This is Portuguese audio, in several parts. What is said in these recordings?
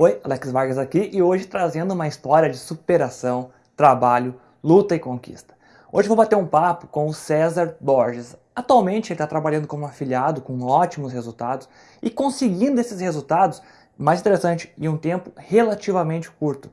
Oi, Alex Vargas aqui e hoje trazendo uma história de superação, trabalho, luta e conquista. Hoje vou bater um papo com o César Borges. Atualmente ele está trabalhando como afiliado com ótimos resultados e conseguindo esses resultados, mais interessante, em um tempo relativamente curto.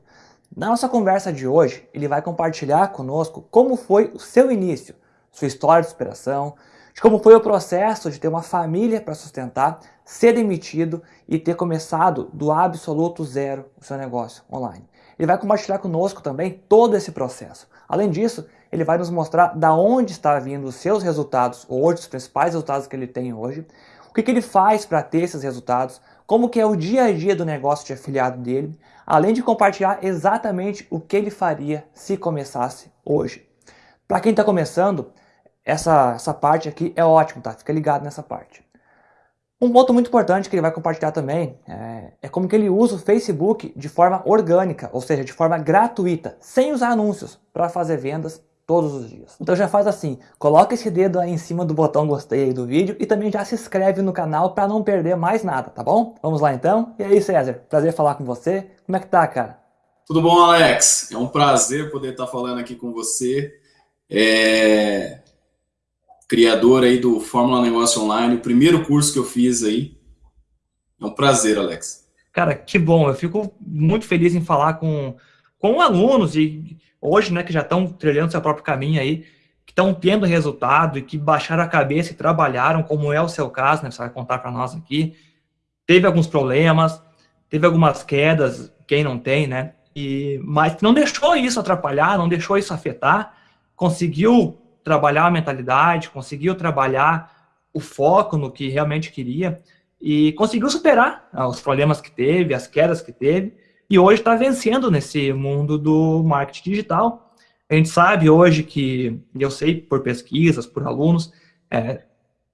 Na nossa conversa de hoje, ele vai compartilhar conosco como foi o seu início, sua história de superação, de como foi o processo de ter uma família para sustentar, ser demitido e ter começado do absoluto zero o seu negócio online. Ele vai compartilhar conosco também todo esse processo. Além disso, ele vai nos mostrar da onde está vindo os seus resultados hoje, os principais resultados que ele tem hoje, o que, que ele faz para ter esses resultados, como que é o dia a dia do negócio de afiliado dele, além de compartilhar exatamente o que ele faria se começasse hoje. Para quem está começando, essa, essa parte aqui é ótimo, tá? Fica ligado nessa parte. Um ponto muito importante que ele vai compartilhar também é, é, como que ele usa o Facebook de forma orgânica, ou seja, de forma gratuita, sem usar anúncios, para fazer vendas todos os dias. Então já faz assim, coloca esse dedo aí em cima do botão gostei do vídeo e também já se inscreve no canal para não perder mais nada, tá bom? Vamos lá então? E aí César, prazer falar com você. Como é que tá, cara? Tudo bom, Alex? É um prazer poder estar falando aqui com você. É criador aí do Fórmula Negócio Online, o primeiro curso que eu fiz aí. É um prazer, Alex. Cara, que bom. Eu fico muito feliz em falar com, com alunos e hoje, né, que já estão trilhando seu próprio caminho aí, que estão tendo resultado e que baixaram a cabeça e trabalharam, como é o seu caso, né, você vai contar para nós aqui. Teve alguns problemas, teve algumas quedas, quem não tem, né, e, mas não deixou isso atrapalhar, não deixou isso afetar, conseguiu trabalhar a mentalidade, conseguiu trabalhar o foco no que realmente queria e conseguiu superar ah, os problemas que teve, as quedas que teve, e hoje está vencendo nesse mundo do marketing digital. A gente sabe hoje que, eu sei por pesquisas, por alunos, é,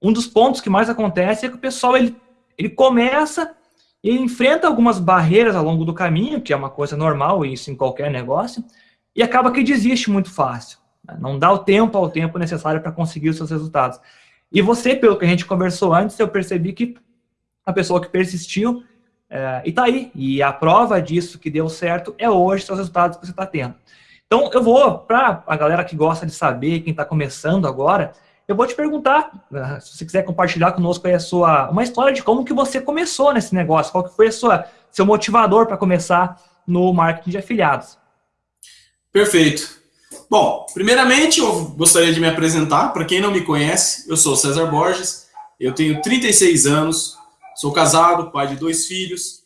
um dos pontos que mais acontece é que o pessoal ele, ele começa e enfrenta algumas barreiras ao longo do caminho, que é uma coisa normal, isso em qualquer negócio, e acaba que desiste muito fácil. Né? Não dá o tempo ao tempo necessário para conseguir os seus resultados. E você, pelo que a gente conversou antes, eu percebi que a pessoa que persistiu é, e está aí. E a prova disso que deu certo é hoje os resultados que você está tendo. Então, eu vou, para a galera que gosta de saber, quem está começando agora, eu vou te perguntar, né, se você quiser compartilhar conosco aí a sua, uma história de como que você começou nesse negócio, qual que foi a sua, seu motivador para começar no marketing de afiliados. Perfeito. Bom, primeiramente eu gostaria de me apresentar. Para quem não me conhece, eu sou César Borges, eu tenho 36 anos, sou casado, pai de dois filhos,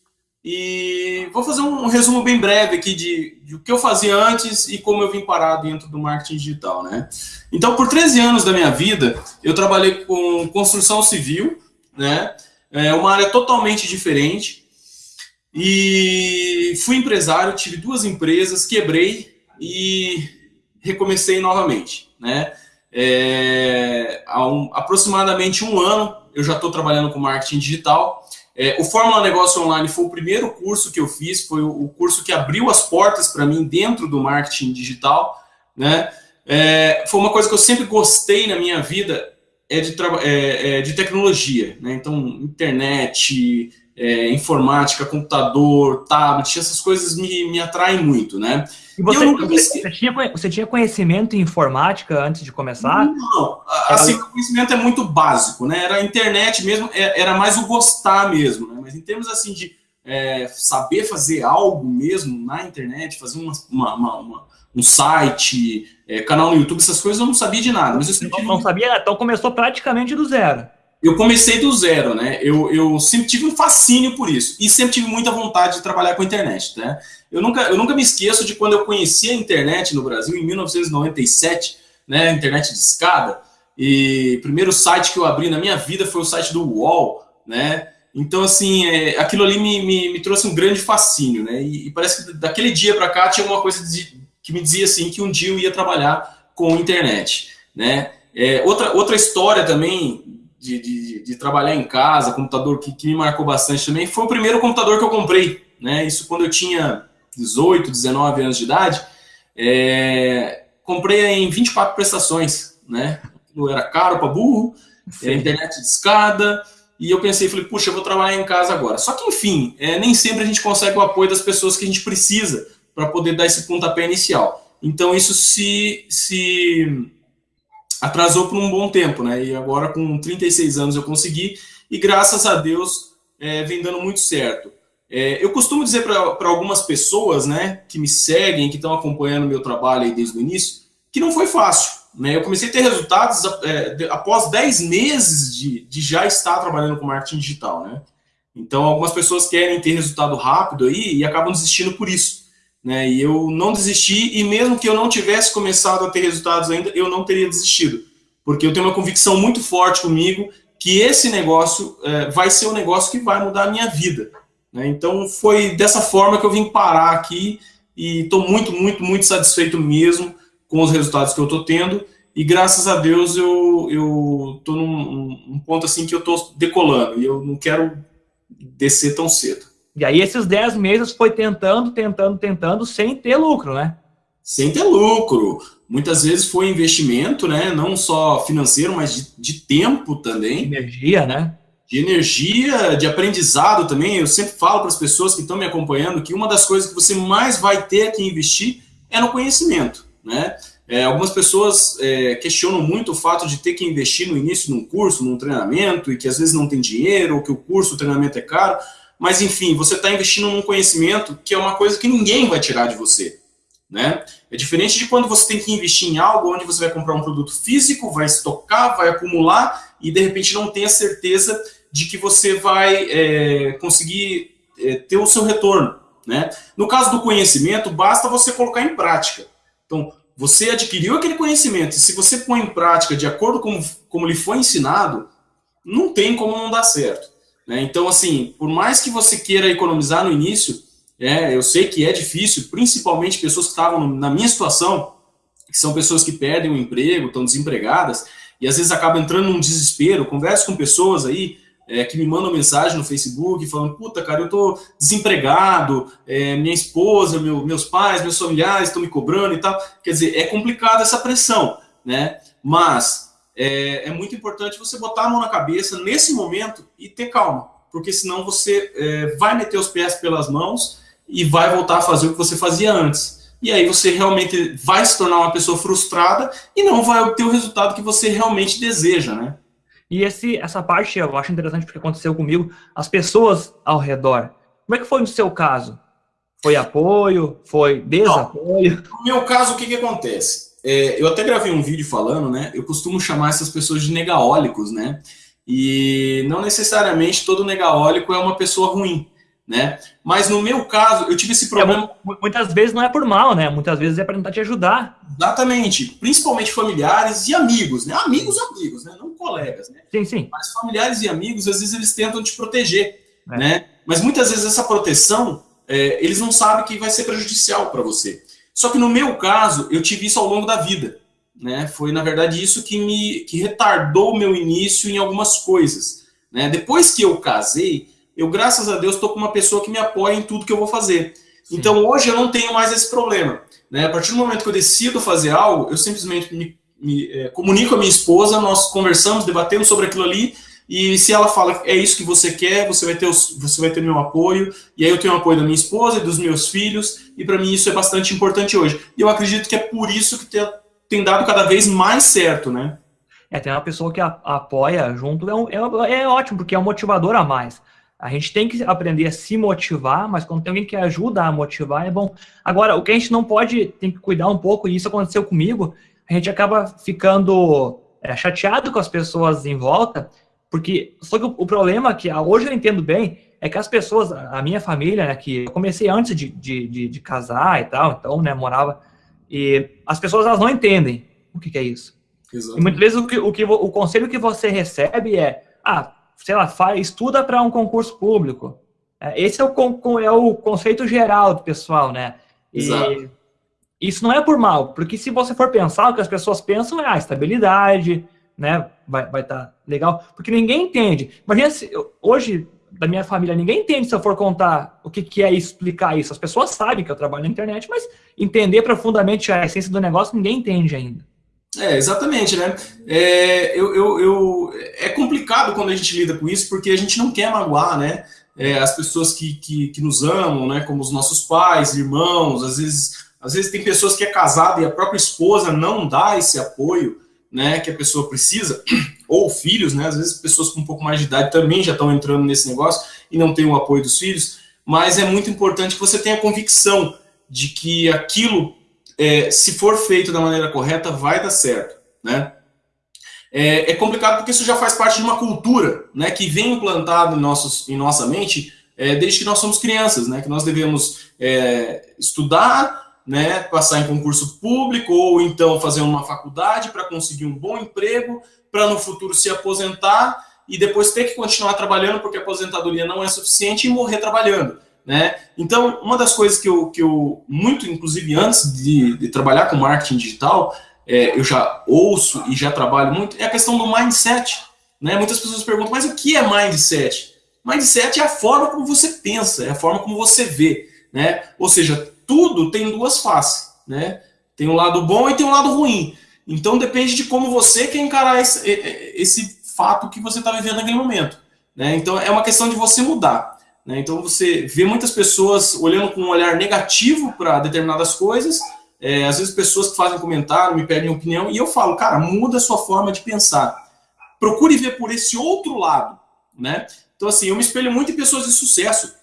e vou fazer um resumo bem breve aqui de, de o que eu fazia antes e como eu vim parar dentro do marketing digital, né? Então, por 13 anos da minha vida, eu trabalhei com construção civil, né? É uma área totalmente diferente. E fui empresário, tive duas empresas, quebrei e recomecei novamente, né? É, há um, aproximadamente um ano eu já estou trabalhando com marketing digital. É, o Fórmula Negócio Online foi o primeiro curso que eu fiz, foi o, curso que abriu as portas para mim dentro do marketing digital, né? É, foi uma coisa que eu sempre gostei na minha vida é de, é, é, de tecnologia, né? Então, internet, é, informática, computador, tablet, essas coisas me, me atraem muito, né? E você, e você, você, tinha, você tinha conhecimento em informática antes de começar? Não, assim, o conhecimento é muito básico, né? Era a internet mesmo, é, era mais o gostar mesmo, né? Mas em termos assim de é, saber fazer algo mesmo na internet, fazer uma, uma, uma, uma um site, é, canal no YouTube, essas coisas eu não sabia de nada. Mas eu não, não sabia, então começou praticamente do zero eu comecei do zero, né? Eu, eu sempre tive um fascínio por isso e sempre tive muita vontade de trabalhar com a internet, né? Eu nunca, eu nunca me esqueço de quando eu conheci a internet no Brasil, em 1997, né? Internet de escada. E primeiro site que eu abri na minha vida foi o site do UOL, né? Então, assim, é, aquilo ali me, me, me, trouxe um grande fascínio, né? E, e parece que daquele dia para cá tinha uma coisa de, que me dizia assim que um dia eu ia trabalhar com internet, né? É, outra, outra história também de, de, de, trabalhar em casa, computador que, que, me marcou bastante também, foi o primeiro computador que eu comprei, né? Isso quando eu tinha 18, 19 anos de idade. É, comprei em 24 prestações, né? Era caro para burro, era internet de escada, e eu pensei, falei, puxa, eu vou trabalhar em casa agora. Só que, enfim, é, nem sempre a gente consegue o apoio das pessoas que a gente precisa para poder dar esse pontapé inicial. Então, isso se, se atrasou por um bom tempo, né? E agora, com 36 anos, eu consegui, e graças a Deus, é, vem dando muito certo. É, eu costumo dizer para algumas pessoas, né, que me seguem, que estão acompanhando meu trabalho aí desde o início, que não foi fácil. Né? Eu comecei a ter resultados é, após 10 meses de, de já estar trabalhando com marketing digital. Né? Então, algumas pessoas querem ter resultado rápido aí e acabam desistindo por isso. Né? E eu não desisti, e mesmo que eu não tivesse começado a ter resultados ainda, eu não teria desistido. Porque eu tenho uma convicção muito forte comigo que esse negócio é, vai ser o um negócio que vai mudar a minha vida. Né? Então, foi dessa forma que eu vim parar aqui e estou muito, muito, muito satisfeito mesmo com os resultados que eu estou tendo. E graças a Deus eu eu num um ponto assim que eu estou decolando e eu não quero descer tão cedo. E aí esses 10 meses foi tentando, tentando, tentando, sem ter lucro, né? Sem ter lucro. Muitas vezes foi investimento, né? Não só financeiro, mas de, de tempo também. Energia, né? De energia, de aprendizado também. Eu sempre falo para as pessoas que estão me acompanhando que uma das coisas que você mais vai ter que investir é no conhecimento. Né? É, algumas pessoas é, questionam muito o fato de ter que investir no início num curso, num treinamento, e que às vezes não tem dinheiro, ou que o curso, o treinamento é caro, mas enfim, você está investindo num conhecimento que é uma coisa que ninguém vai tirar de você. Né? É diferente de quando você tem que investir em algo onde você vai comprar um produto físico, vai estocar, vai acumular e de repente não tem a certeza de que você vai é, conseguir é, ter o seu retorno. Né? No caso do conhecimento, basta você colocar em prática. Então, você adquiriu aquele conhecimento, e se você põe em prática de acordo com como lhe foi ensinado, não tem como não dar certo. Né? Então, assim, por mais que você queira economizar no início, é, eu sei que é difícil, principalmente pessoas que estavam na minha situação, que são pessoas que perdem o emprego, estão desempregadas, e às vezes acabam entrando num desespero. Converso com pessoas aí é, que me mandam mensagem no Facebook falando, puta, cara, eu tô desempregado, é, minha esposa, meu, meus pais, meus familiares estão me cobrando e tal. Quer dizer, é complicado essa pressão, né? Mas é, é, muito importante você botar a mão na cabeça nesse momento e ter calma, porque senão você é, vai meter os pés pelas mãos e vai voltar a fazer o que você fazia antes. E aí você realmente vai se tornar uma pessoa frustrada e não vai obter o resultado que você realmente deseja, né? E esse, essa parte eu acho interessante porque aconteceu comigo, as pessoas ao redor. Como é que foi no seu caso? Foi apoio? Foi desapoio? Não, no meu caso, o que, que acontece? É, eu até gravei um vídeo falando, né? Eu costumo chamar essas pessoas de negaólicos, né? E não necessariamente todo negaólico é uma pessoa ruim né? Mas no meu caso, eu tive esse é, problema. É, muitas vezes não é por mal, né? Muitas vezes é para tentar te ajudar. Exatamente. Principalmente familiares e amigos, né? Amigos, amigos, né? Não colegas, né? Sim, sim. Mas familiares e amigos, às vezes eles tentam te proteger, é. né? Mas muitas vezes essa proteção, é, eles não sabem que vai ser prejudicial para você. Só que no meu caso, eu tive isso ao longo da vida, né? Foi na verdade isso que me que retardou o meu início em algumas coisas, né? Depois que eu casei, eu, graças a Deus, estou com uma pessoa que me apoia em tudo que eu vou fazer. Sim. Então, hoje eu não tenho mais esse problema. Né? A partir do momento que eu decido fazer algo, eu simplesmente me, me é, comunico com a minha esposa, nós conversamos, debatemos sobre aquilo ali, e se ela fala é isso que você quer, você vai ter os, você vai ter meu apoio, e aí eu tenho o apoio da minha esposa e dos meus filhos, e para mim isso é bastante importante hoje. E eu acredito que é por isso que tem, tem dado cada vez mais certo, né? É, tem uma pessoa que a, apoia junto, é, é, é ótimo, porque é um motivador a mais. A gente tem que aprender a se motivar, mas quando tem alguém que ajuda a motivar, é bom. Agora, o que a gente não pode, tem que cuidar um pouco, e isso aconteceu comigo, a gente acaba ficando é, chateado com as pessoas em volta, porque só que o, o problema que hoje eu entendo bem é que as pessoas, a minha família, né, que eu comecei antes de, de, de, de casar e tal, então, né, morava, e as pessoas elas não entendem o que, que é isso. Exatamente. E muitas vezes o, que, o, que, o conselho que você recebe é, ah, sei lá, faz, estuda para um concurso público. É, esse é o, é o conceito geral do pessoal, né? E Exato. isso não é por mal, porque se você for pensar, o que as pessoas pensam é a ah, estabilidade, né? Vai estar vai tá legal, porque ninguém entende. Imagina se hoje, da minha família, ninguém entende se eu for contar o que, que é explicar isso. As pessoas sabem que eu trabalho na internet, mas entender profundamente a essência do negócio, ninguém entende ainda. É, exatamente, né? É, eu, eu, eu, é complicado quando a gente lida com isso, porque a gente não quer magoar, né? É, as pessoas que, que, que, nos amam, né? Como os nossos pais, irmãos, às vezes, às vezes tem pessoas que é casada e a própria esposa não dá esse apoio, né? Que a pessoa precisa, ou filhos, né? Às vezes pessoas com um pouco mais de idade também já estão entrando nesse negócio e não tem o apoio dos filhos, mas é muito importante que você tenha convicção de que aquilo é, se for feito da maneira correta, vai dar certo, né? É, é, complicado porque isso já faz parte de uma cultura, né, que vem implantado em, nossos, em nossa mente é, desde que nós somos crianças, né, que nós devemos é, estudar, né, passar em concurso público ou então fazer uma faculdade para conseguir um bom emprego, para no futuro se aposentar e depois ter que continuar trabalhando porque a aposentadoria não é suficiente e morrer trabalhando. Né? Então, uma das coisas que eu, que eu muito, inclusive antes de, de trabalhar com marketing digital, é, eu já ouço e já trabalho muito, é a questão do mindset. Né? Muitas pessoas perguntam, mas o que é mindset? Mindset é a forma como você pensa, é a forma como você vê. Né? Ou seja, tudo tem duas faces. Né? Tem um lado bom e tem um lado ruim. Então depende de como você quer encarar esse, esse fato que você está vivendo naquele momento. Né? Então é uma questão de você mudar. Né? Então você vê muitas pessoas olhando com um olhar negativo para determinadas coisas, é, às vezes pessoas que fazem comentário, me pedem opinião, e eu falo, cara, muda a sua forma de pensar. Procure ver por esse outro lado. Né? Então, assim, eu me espelho muito em pessoas de sucesso.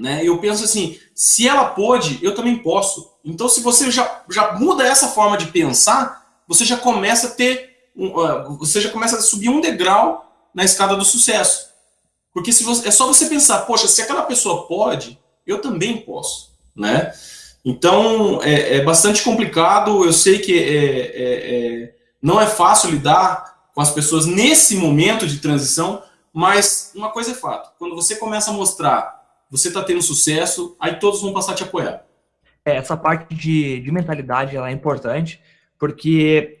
Né? Eu penso assim, se ela pôde, eu também posso. Então, se você já, já muda essa forma de pensar, você já começa a ter, um, uh, você já começa a subir um degrau na escada do sucesso. Porque se você, é só você pensar, poxa, se aquela pessoa pode, eu também posso, né? Então, é, é bastante complicado, eu sei que é, é, é, não é fácil lidar com as pessoas nesse momento de transição, mas uma coisa é fato, quando você começa a mostrar, você está tendo sucesso, aí todos vão passar a te apoiar. É, essa parte de, de mentalidade ela é importante, porque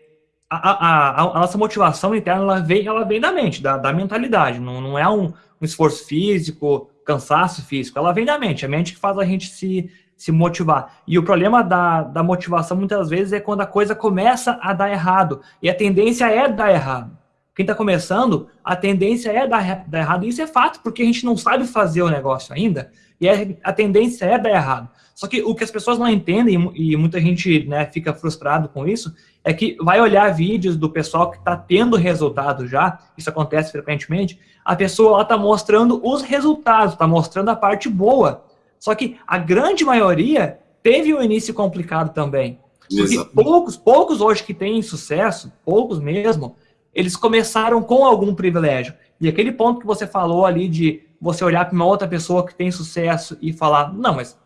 a, a, a, nossa motivação interna ela vem, ela vem da mente, da, da mentalidade, não, não é um, um esforço físico, cansaço físico, ela vem da mente, a mente que faz a gente se, se motivar. E o problema da, da motivação muitas vezes é quando a coisa começa a dar errado, e a tendência é dar errado. Quem está começando, a tendência é dar, dar errado, isso é fato, porque a gente não sabe fazer o negócio ainda, e a tendência é dar errado. Só que o que as pessoas não entendem, e muita gente né, fica frustrado com isso, é que vai olhar vídeos do pessoal que está tendo resultado já, isso acontece frequentemente, a pessoa está mostrando os resultados, está mostrando a parte boa. Só que a grande maioria teve um início complicado também. Porque poucos, poucos hoje que têm sucesso, poucos mesmo, eles começaram com algum privilégio. E aquele ponto que você falou ali de você olhar para uma outra pessoa que tem sucesso e falar, não, mas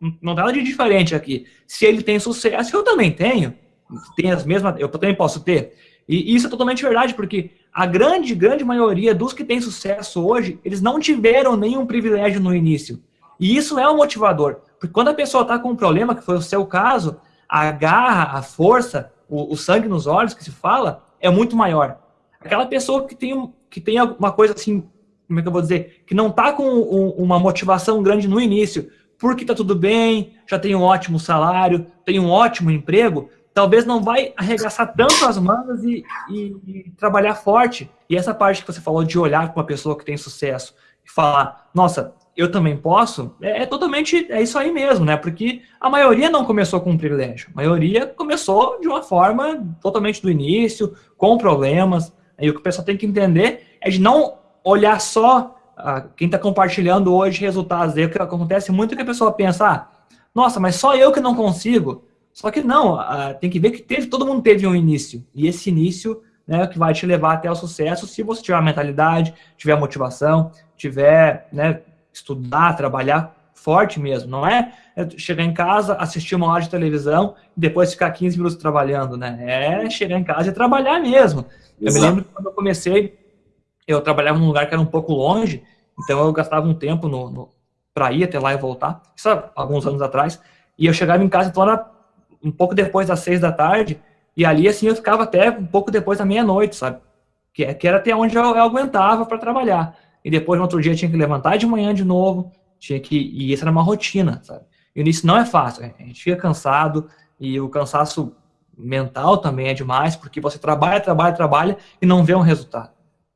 não tem nada de diferente aqui. Se ele tem sucesso, eu também tenho. Tem as mesmas, eu também posso ter. E isso é totalmente verdade, porque a grande, grande maioria dos que têm sucesso hoje, eles não tiveram nenhum privilégio no início. E isso é um motivador. Porque quando a pessoa está com um problema, que foi o seu caso, a garra, a força, o, o, sangue nos olhos que se fala, é muito maior. Aquela pessoa que tem, que tem alguma coisa assim, como é que eu vou dizer, que não está com um, uma motivação grande no início, porque está tudo bem, já tem um ótimo salário, tem um ótimo emprego, talvez não vai arregaçar tanto as mangas e, e, e, trabalhar forte. E essa parte que você falou de olhar para uma pessoa que tem sucesso e falar, nossa, eu também posso, é, é, totalmente, é isso aí mesmo, né? Porque a maioria não começou com um privilégio. A maioria começou de uma forma totalmente do início, com problemas. E o que o pessoal tem que entender é de não olhar só quem está compartilhando hoje resultados dele, que acontece muito que a pessoa pensa, ah, nossa, mas só eu que não consigo. Só que não, tem que ver que teve, todo mundo teve um início. E esse início né, é o que vai te levar até o sucesso se você tiver a mentalidade, tiver a motivação, tiver, né, estudar, trabalhar forte mesmo. Não é chegar em casa, assistir uma hora de televisão e depois ficar 15 minutos trabalhando, né? É chegar em casa e trabalhar mesmo. Exato. Eu me lembro que quando eu comecei, eu trabalhava num lugar que era um pouco longe, então eu gastava um tempo no, no para ir até lá e voltar, isso há alguns anos atrás, e eu chegava em casa então era um pouco depois das seis da tarde, e ali assim eu ficava até um pouco depois da meia-noite, sabe? Que, que era até onde eu, eu aguentava para trabalhar. E depois no outro dia tinha que levantar de manhã de novo, tinha que e isso era uma rotina, sabe? E isso não é fácil, a gente fica cansado e o cansaço mental também é demais, porque você trabalha, trabalha, trabalha e não vê um resultado.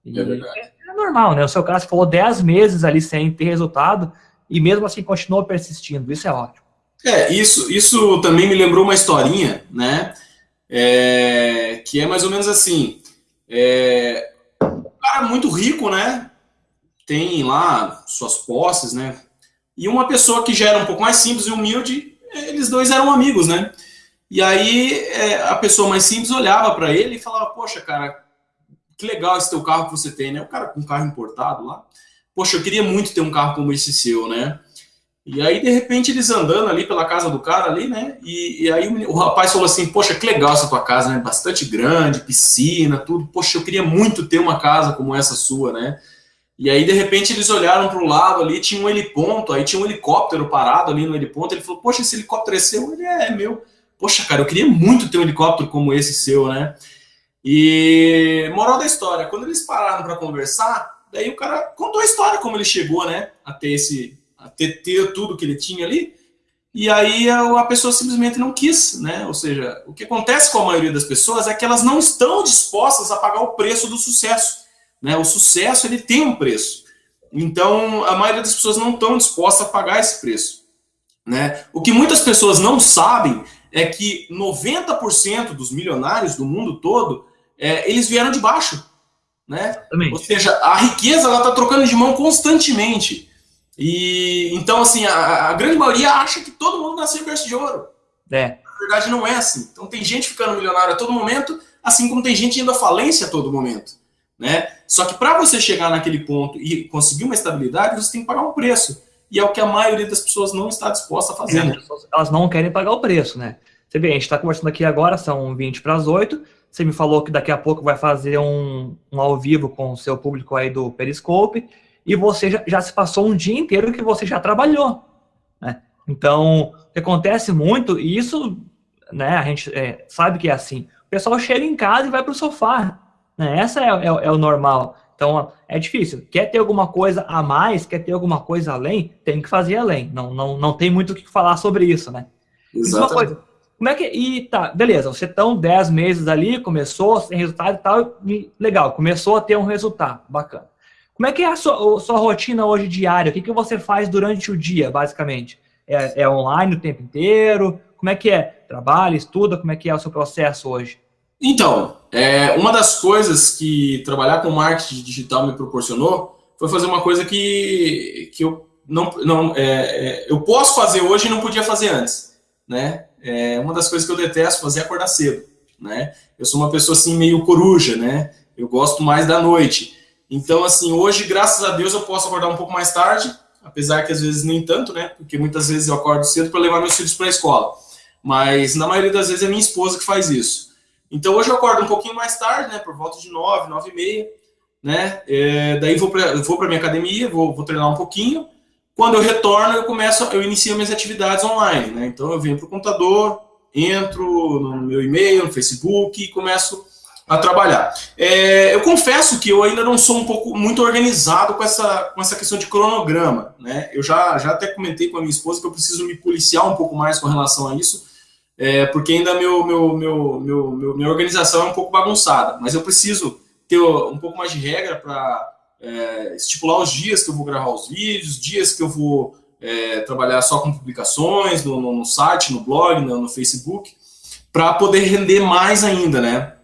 E é, é, é, normal, né? O seu caso falou 10 meses ali sem ter resultado e mesmo assim continuou persistindo. Isso é ótimo. É, isso, isso também me lembrou uma historinha, né? É, que é mais ou menos assim. É, um cara muito rico, né? Tem lá suas posses, né? E uma pessoa que já era um pouco mais simples e humilde, eles dois eram amigos, né? E aí é, a pessoa mais simples olhava para ele e falava: Poxa, cara, que legal esse teu carro que você tem, né? O cara com um carro importado lá. Poxa, eu queria muito ter um carro como esse seu, né? E aí, de repente, eles andando ali pela casa do cara ali, né? E, e aí o, o, rapaz falou assim, poxa, que legal essa tua casa, né? Bastante grande, piscina, tudo. Poxa, eu queria muito ter uma casa como essa sua, né? E aí, de repente, eles olharam para o lado ali, tinha um heliponto, aí tinha um helicóptero parado ali no heliponto. Ele falou, poxa, esse helicóptero é seu? Ele é, é meu. Poxa, cara, eu queria muito ter um helicóptero como esse seu, né? E moral da história, quando eles pararam para conversar, daí o cara contou a história como ele chegou, né, a ter esse, a ter, ter tudo que ele tinha ali. E aí a, a pessoa simplesmente não quis, né? Ou seja, o que acontece com a maioria das pessoas é que elas não estão dispostas a pagar o preço do sucesso, né? O sucesso ele tem um preço. Então a maioria das pessoas não estão dispostas a pagar esse preço, né? O que muitas pessoas não sabem é que 90% dos milionários do mundo todo é, eles vieram de baixo. Né? Ou seja, a riqueza está trocando de mão constantemente. E então, assim, a, a, grande maioria acha que todo mundo nasceu em berço de ouro. É. Na verdade, não é assim. Então, tem gente ficando milionário a todo momento, assim como tem gente indo à falência a todo momento. Né? Só que para você chegar naquele ponto e conseguir uma estabilidade, você tem que pagar um preço. E é o que a maioria das pessoas não está disposta a fazer. Né? Elas não querem pagar o preço, né? Você vê, a gente está conversando aqui agora, são 20 para as 8. Você me falou que daqui a pouco vai fazer um, um ao vivo com o seu público aí do Periscope. E você já, já se passou um dia inteiro que você já trabalhou. Né? Então, o que acontece muito, e isso né, a gente é, sabe que é assim. O pessoal chega em casa e vai para o sofá. Né? Essa é, é, é o normal. Então, é difícil. Quer ter alguma coisa a mais, quer ter alguma coisa além, tem que fazer além. Não, não, não tem muito o que falar sobre isso, né? Exatamente. Como é que. E tá, beleza, você estão 10 meses ali, começou, sem resultado e tal, e, legal, começou a ter um resultado, bacana. Como é que é a sua, a sua rotina hoje diária? O que, que você faz durante o dia, basicamente? É, é online o tempo inteiro? Como é que é? Trabalha, estuda? Como é que é o seu processo hoje? Então, é, uma das coisas que trabalhar com marketing digital me proporcionou foi fazer uma coisa que, que eu não, não é, é, eu posso fazer hoje e não podia fazer antes, né? é, uma das coisas que eu detesto fazer é acordar cedo, né? Eu sou uma pessoa assim meio coruja, né? Eu gosto mais da noite. Então, assim, hoje, graças a Deus, eu posso acordar um pouco mais tarde, apesar que às vezes nem tanto, né? Porque muitas vezes eu acordo cedo para levar meus filhos para a escola. Mas na maioria das vezes é minha esposa que faz isso. Então hoje eu acordo um pouquinho mais tarde, né? Por volta de nove, nove e meia, né? É, daí vou para vou minha academia, vou, vou treinar um pouquinho. Quando eu retorno, eu começo, eu inicio minhas atividades online, né? Então eu venho para o computador, entro no meu e-mail, no Facebook e começo a trabalhar. É, eu confesso que eu ainda não sou um pouco muito organizado com essa, com essa questão de cronograma, né? Eu já, já até comentei com a minha esposa que eu preciso me policiar um pouco mais com relação a isso, é, porque ainda meu, meu, meu, meu, meu, minha organização é um pouco bagunçada, mas eu preciso ter um pouco mais de regra para é, estipular os dias que eu vou gravar os vídeos, dias que eu vou é, trabalhar só com publicações no, no, no site, no blog, no, no Facebook, para poder render mais ainda, né?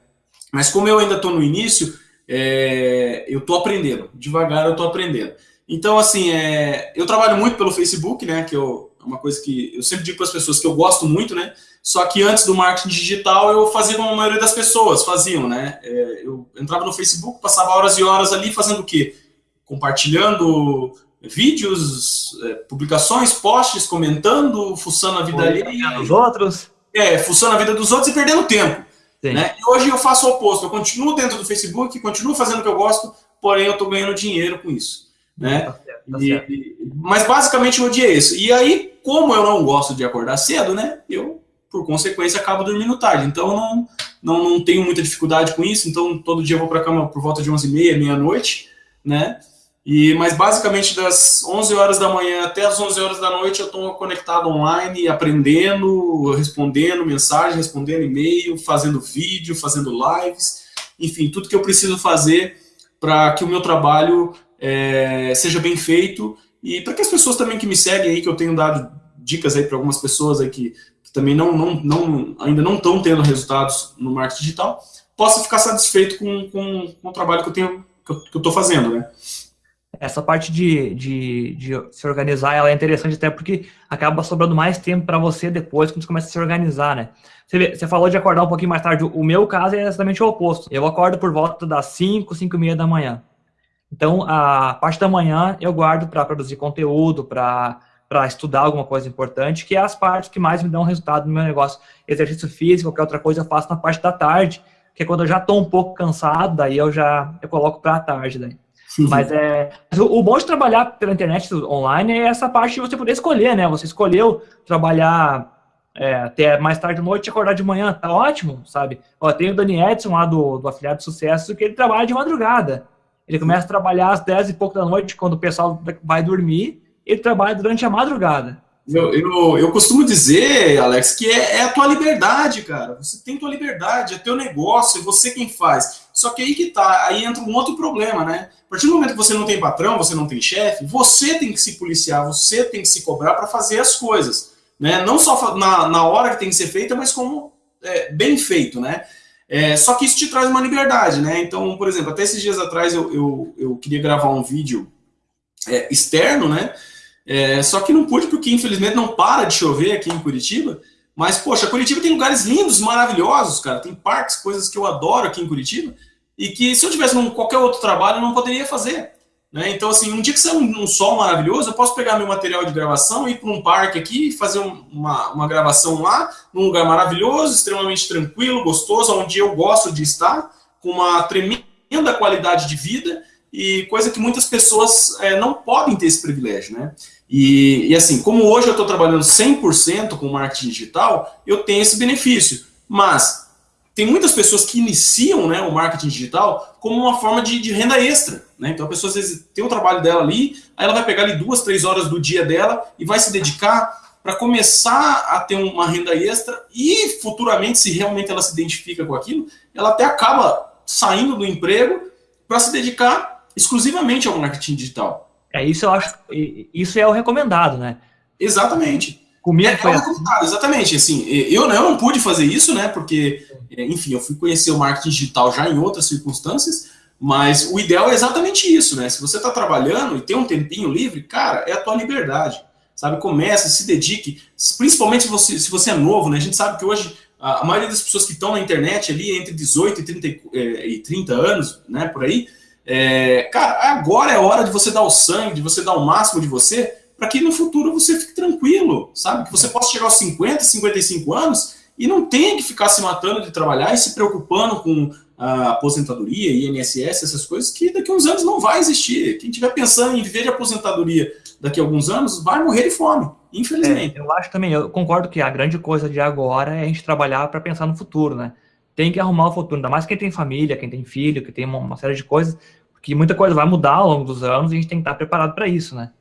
Mas como eu ainda estou no início, é, eu estou aprendendo, devagar eu estou aprendendo. Então, assim, é, eu trabalho muito pelo Facebook, né? Que eu, uma coisa que eu sempre digo para as pessoas que eu gosto muito, né? Só que antes do marketing digital eu fazia como a maioria das pessoas faziam, né? É, eu entrava no Facebook, passava horas e horas ali fazendo o quê? Compartilhando vídeos, é, publicações, posts, comentando, fuçando a vida ali. dos outros. É, fuçando a vida dos outros e perdendo tempo. Né? E hoje eu faço o oposto. Eu continuo dentro do Facebook, continuo fazendo o que eu gosto, porém eu estou ganhando dinheiro com isso. Né? Tá certo, tá certo. E, mas basicamente o dia é esse. E aí, como eu não gosto de acordar cedo, né? Eu por consequência, acabo dormindo tarde. Então, não, não, não tenho muita dificuldade com isso. Então, todo dia eu vou para a cama por volta de 11h30, meia-noite, né? E, mas basicamente das 11 horas da manhã até as 11 horas da noite eu estou conectado online, aprendendo, respondendo mensagem, respondendo e-mail, fazendo vídeo, fazendo lives, enfim, tudo que eu preciso fazer para que o meu trabalho é, seja bem feito e para que as pessoas também que me seguem aí, que eu tenho dado dicas aí para algumas pessoas aí que, que também não, não, não, ainda não estão tendo resultados no marketing digital, possa ficar satisfeito com, com, com o trabalho que eu tenho que eu estou fazendo, né? essa parte de, de, de, se organizar ela é interessante até porque acaba sobrando mais tempo para você depois quando você começa a se organizar, né? Você, vê, você, falou de acordar um pouquinho mais tarde. O meu caso é exatamente o oposto. Eu acordo por volta das 5, 5 e meia da manhã. Então, a parte da manhã eu guardo para produzir conteúdo, para estudar alguma coisa importante, que é as partes que mais me dão resultado no meu negócio. Exercício físico, qualquer outra coisa eu faço na parte da tarde, que é quando eu já estou um pouco cansado, daí eu já eu coloco para a tarde. Daí. Mas é. O bom de trabalhar pela internet online é essa parte de você poder escolher, né? Você escolheu trabalhar é, até mais tarde da noite e acordar de manhã, tá ótimo, sabe? Ó, tem o Dani Edson lá do, do Afiliado de Sucesso que ele trabalha de madrugada. Ele começa a trabalhar às 10 e pouco da noite, quando o pessoal vai dormir, ele trabalha durante a madrugada. Eu, eu, eu costumo dizer, Alex, que é, é, a tua liberdade, cara. Você tem tua liberdade, é teu negócio, é você quem faz. Só que aí que tá, aí entra um outro problema, né? A partir do momento que você não tem patrão, você não tem chefe, você tem que se policiar, você tem que se cobrar para fazer as coisas. Né? Não só na, na hora que tem que ser feita, mas como é, bem feito, né? É, só que isso te traz uma liberdade, né? Então, por exemplo, até esses dias atrás eu, eu, eu queria gravar um vídeo é, externo, né? É, só que não pude porque, infelizmente, não para de chover aqui em Curitiba. Mas, poxa, Curitiba tem lugares lindos, maravilhosos, cara. Tem parques, coisas que eu adoro aqui em Curitiba. E que se eu tivesse num, qualquer outro trabalho, eu não poderia fazer. Né? Então, assim, um dia que sai um, um, sol maravilhoso, eu posso pegar meu material de gravação, ir para um parque aqui fazer um, uma, uma gravação lá, num lugar maravilhoso, extremamente tranquilo, gostoso, onde eu gosto de estar, com uma tremenda qualidade de vida e coisa que muitas pessoas é, não podem ter esse privilégio, né? E, e assim, como hoje eu estou trabalhando 100% com marketing digital, eu tenho esse benefício. Mas tem muitas pessoas que iniciam né, o marketing digital como uma forma de, de, renda extra. Né? Então a pessoa às vezes tem o trabalho dela ali, aí ela vai pegar ali duas, três horas do dia dela e vai se dedicar para começar a ter uma renda extra e futuramente, se realmente ela se identifica com aquilo, ela até acaba saindo do emprego para se dedicar exclusivamente ao marketing digital. É isso, eu acho. Isso é o recomendado, né? Exatamente. Comigo é, foi... é o recomendado, exatamente. Assim, eu, eu não pude fazer isso, né? Porque, enfim, eu fui conhecer o marketing digital já em outras circunstâncias, mas o ideal é exatamente isso, né? Se você está trabalhando e tem um tempinho livre, cara, é a tua liberdade. Sabe? Comece, se dedique, principalmente se você, se você é novo, né? A gente sabe que hoje a, maioria das pessoas que estão na internet ali entre 18 e 30, e 30 anos, né, por aí, é, cara, agora é hora de você dar o sangue, de você dar o máximo de você, para que no futuro você fique tranquilo, sabe? Que você possa chegar aos 50, 55 anos e não tenha que ficar se matando de trabalhar e se preocupando com a aposentadoria, INSS, essas coisas, que daqui a uns anos não vai existir. Quem estiver pensando em viver de aposentadoria daqui a alguns anos vai morrer de fome, infelizmente. É, eu acho também, eu concordo que a grande coisa de agora é a gente trabalhar para pensar no futuro, né? tem que arrumar o futuro, ainda mais quem tem família, quem tem filho, que tem uma, uma, série de coisas, porque muita coisa vai mudar ao longo dos anos e a gente tem que estar preparado para isso, né?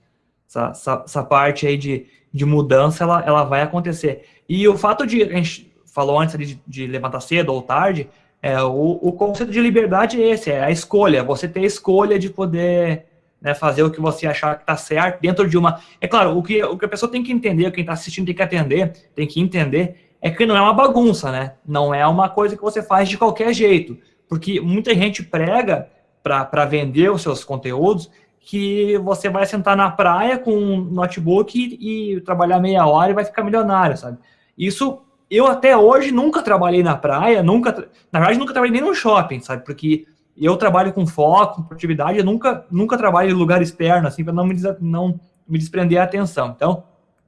Essa, essa, essa, parte aí de, de mudança, ela, ela vai acontecer. E o fato de, a gente falou antes de, de levantar cedo ou tarde, é, o, o conceito de liberdade é esse, é a escolha, você ter a escolha de poder né, fazer o que você achar que está certo dentro de uma... É claro, o que, o que a pessoa tem que entender, quem está assistindo tem que atender, tem que entender é que não é uma bagunça, né? Não é uma coisa que você faz de qualquer jeito. Porque muita gente prega para vender os seus conteúdos que você vai sentar na praia com um notebook e, e, trabalhar meia hora e vai ficar milionário, sabe? Isso, eu até hoje nunca trabalhei na praia, nunca, na verdade nunca trabalhei nem no shopping, sabe? Porque eu trabalho com foco, com produtividade, eu nunca, nunca trabalho em lugar externo, assim, para não me, não me desprender a atenção. Então,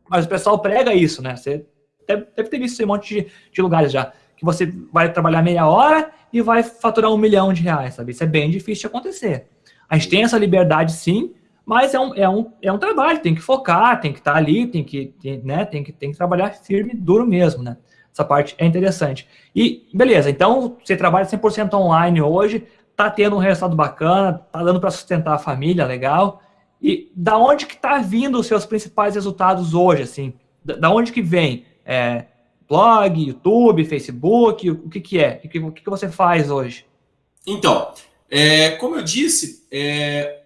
mas o pessoal prega isso, né? Você deve, deve ter visto esse monte de, de lugares já. Que você vai trabalhar meia hora e vai faturar um milhão de reais, sabe? Isso é bem difícil de acontecer. A gente tem essa liberdade, sim, mas é um, é um, é um trabalho, tem que focar, tem que estar tá ali, tem que, tem, né, tem, que, tem que trabalhar firme, duro mesmo, né? Essa parte é interessante. E, beleza, então, você trabalha 100% online hoje, tá tendo um resultado bacana, tá dando para sustentar a família, legal. E da onde que tá vindo os seus principais resultados hoje, assim? Da, onde que vem? É, blog, YouTube, Facebook, o que que é? O que, o que você faz hoje? Então, é, como eu disse, é,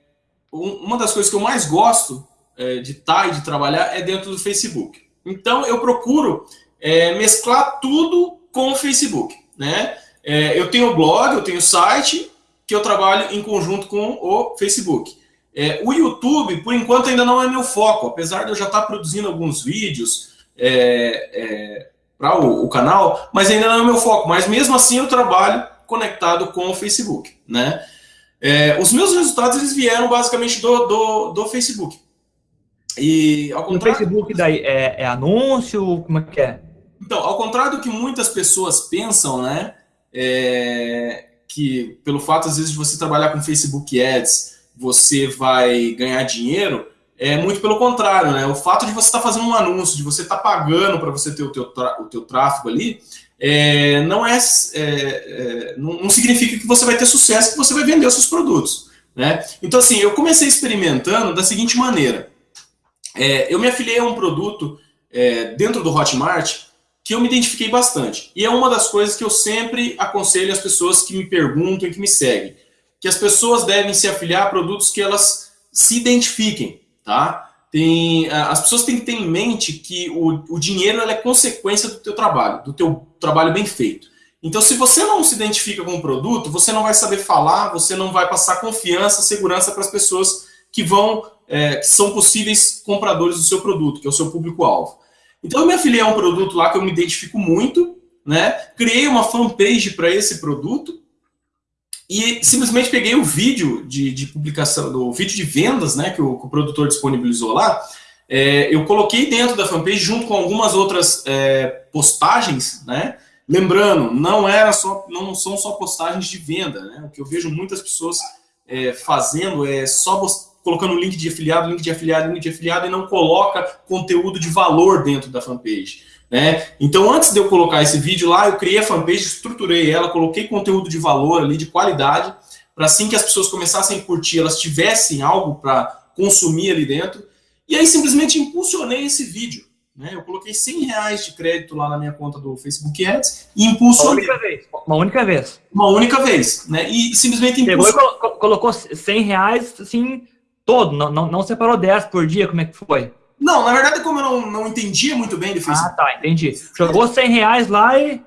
uma das coisas que eu mais gosto é, de estar tá e de trabalhar é dentro do Facebook. Então, eu procuro é, mesclar tudo com o Facebook, né? É, eu tenho blog, eu tenho site, que eu trabalho em conjunto com o Facebook. É, o YouTube, por enquanto, ainda não é meu foco, apesar de eu já estar produzindo alguns vídeos é, é, para o, o, canal, mas ainda não é meu foco. Mas mesmo assim eu trabalho conectado com o Facebook, né? É, os meus resultados eles vieram basicamente do, do, do Facebook. E ao contrário, no Facebook daí é, é anúncio, como é que é? Então, ao contrário do que muitas pessoas pensam, né? É, que pelo fato, às vezes, de você trabalhar com Facebook Ads, você vai ganhar dinheiro, é muito pelo contrário, né? O fato de você estar tá fazendo um anúncio, de você estar tá pagando para você ter o teu, o teu tráfego ali, é, não é, é, é não, não, significa que você vai ter sucesso, que você vai vender os seus produtos, né? Então, assim, eu comecei experimentando da seguinte maneira. É, eu me afiliei a um produto é, dentro do Hotmart que eu me identifiquei bastante. E é uma das coisas que eu sempre aconselho as pessoas que me perguntam e que me seguem. Que as pessoas devem se afiliar a produtos que elas se identifiquem, tá? Tem, as pessoas têm que ter em mente que o, o dinheiro é consequência do teu trabalho, do teu trabalho bem feito. Então, se você não se identifica com o produto, você não vai saber falar, você não vai passar confiança, segurança para as pessoas que vão, é, que são possíveis compradores do seu produto, que é o seu público-alvo. Então eu me afiliei a um produto lá que eu me identifico muito, né? Criei uma fanpage para esse produto e simplesmente peguei o vídeo de, de publicação, do vídeo de vendas, né? Que o, que o produtor disponibilizou lá. É, eu coloquei dentro da fanpage junto com algumas outras é, postagens, né? Lembrando, não era só, não são só postagens de venda, né? O que eu vejo muitas pessoas é, fazendo é só colocando link de afiliado, link de afiliado, link de afiliado e não coloca conteúdo de valor dentro da fanpage. Né? Então, antes de eu colocar esse vídeo lá, eu criei a fanpage, estruturei ela, coloquei conteúdo de valor ali, de qualidade, para assim que as pessoas começassem a curtir, elas tivessem algo para consumir ali dentro. E aí, simplesmente impulsionei esse vídeo. Né? Eu coloquei 100 reais de crédito lá na minha conta do Facebook Ads e impulsionei. Uma única vez. Uma única vez. Uma única vez. Né? E simplesmente impulsionei. Pegou e colocou 100 reais, assim, todo, não, não, não separou 10 por dia, como é que foi? Não, na verdade, como eu não, não entendia muito bem Facebook. Ah, tá, entendi. Jogou 100 reais lá e.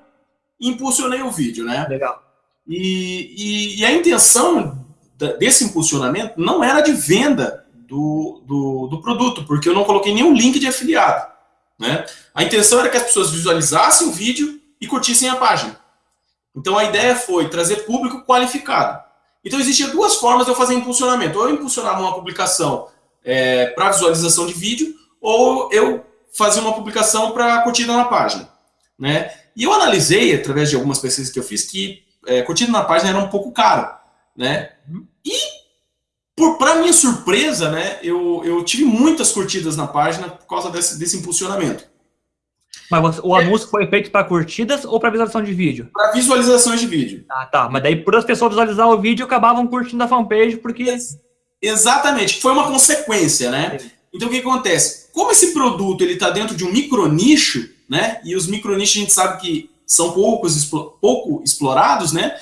Impulsionei o vídeo, né? Legal. E, e, e a intenção desse impulsionamento não era de venda do, do, do, produto, porque eu não coloquei nenhum link de afiliado. Né? A intenção era que as pessoas visualizassem o vídeo e curtissem a página. Então a ideia foi trazer público qualificado. Então, existiam duas formas de eu fazer impulsionamento. Ou eu impulsionava uma publicação é, para visualização de vídeo, ou eu fazia uma publicação para curtida na página. Né? E eu analisei, através de algumas pesquisas que eu fiz, que é, curtida na página era um pouco caro. Né? E, para minha surpresa, né, eu, eu tive muitas curtidas na página por causa desse, desse impulsionamento. Mas o anúncio foi feito para curtidas ou para visualização de vídeo? Para visualizações de vídeo. Ah, tá. Mas daí, por as pessoas visualizar o vídeo, acabavam curtindo a fanpage, porque. Exatamente. Foi uma consequência, né? Sim. Então, o que acontece? Como esse produto ele está dentro de um micronicho, né? E os micronichos a gente sabe que são poucos, pouco explorados, né?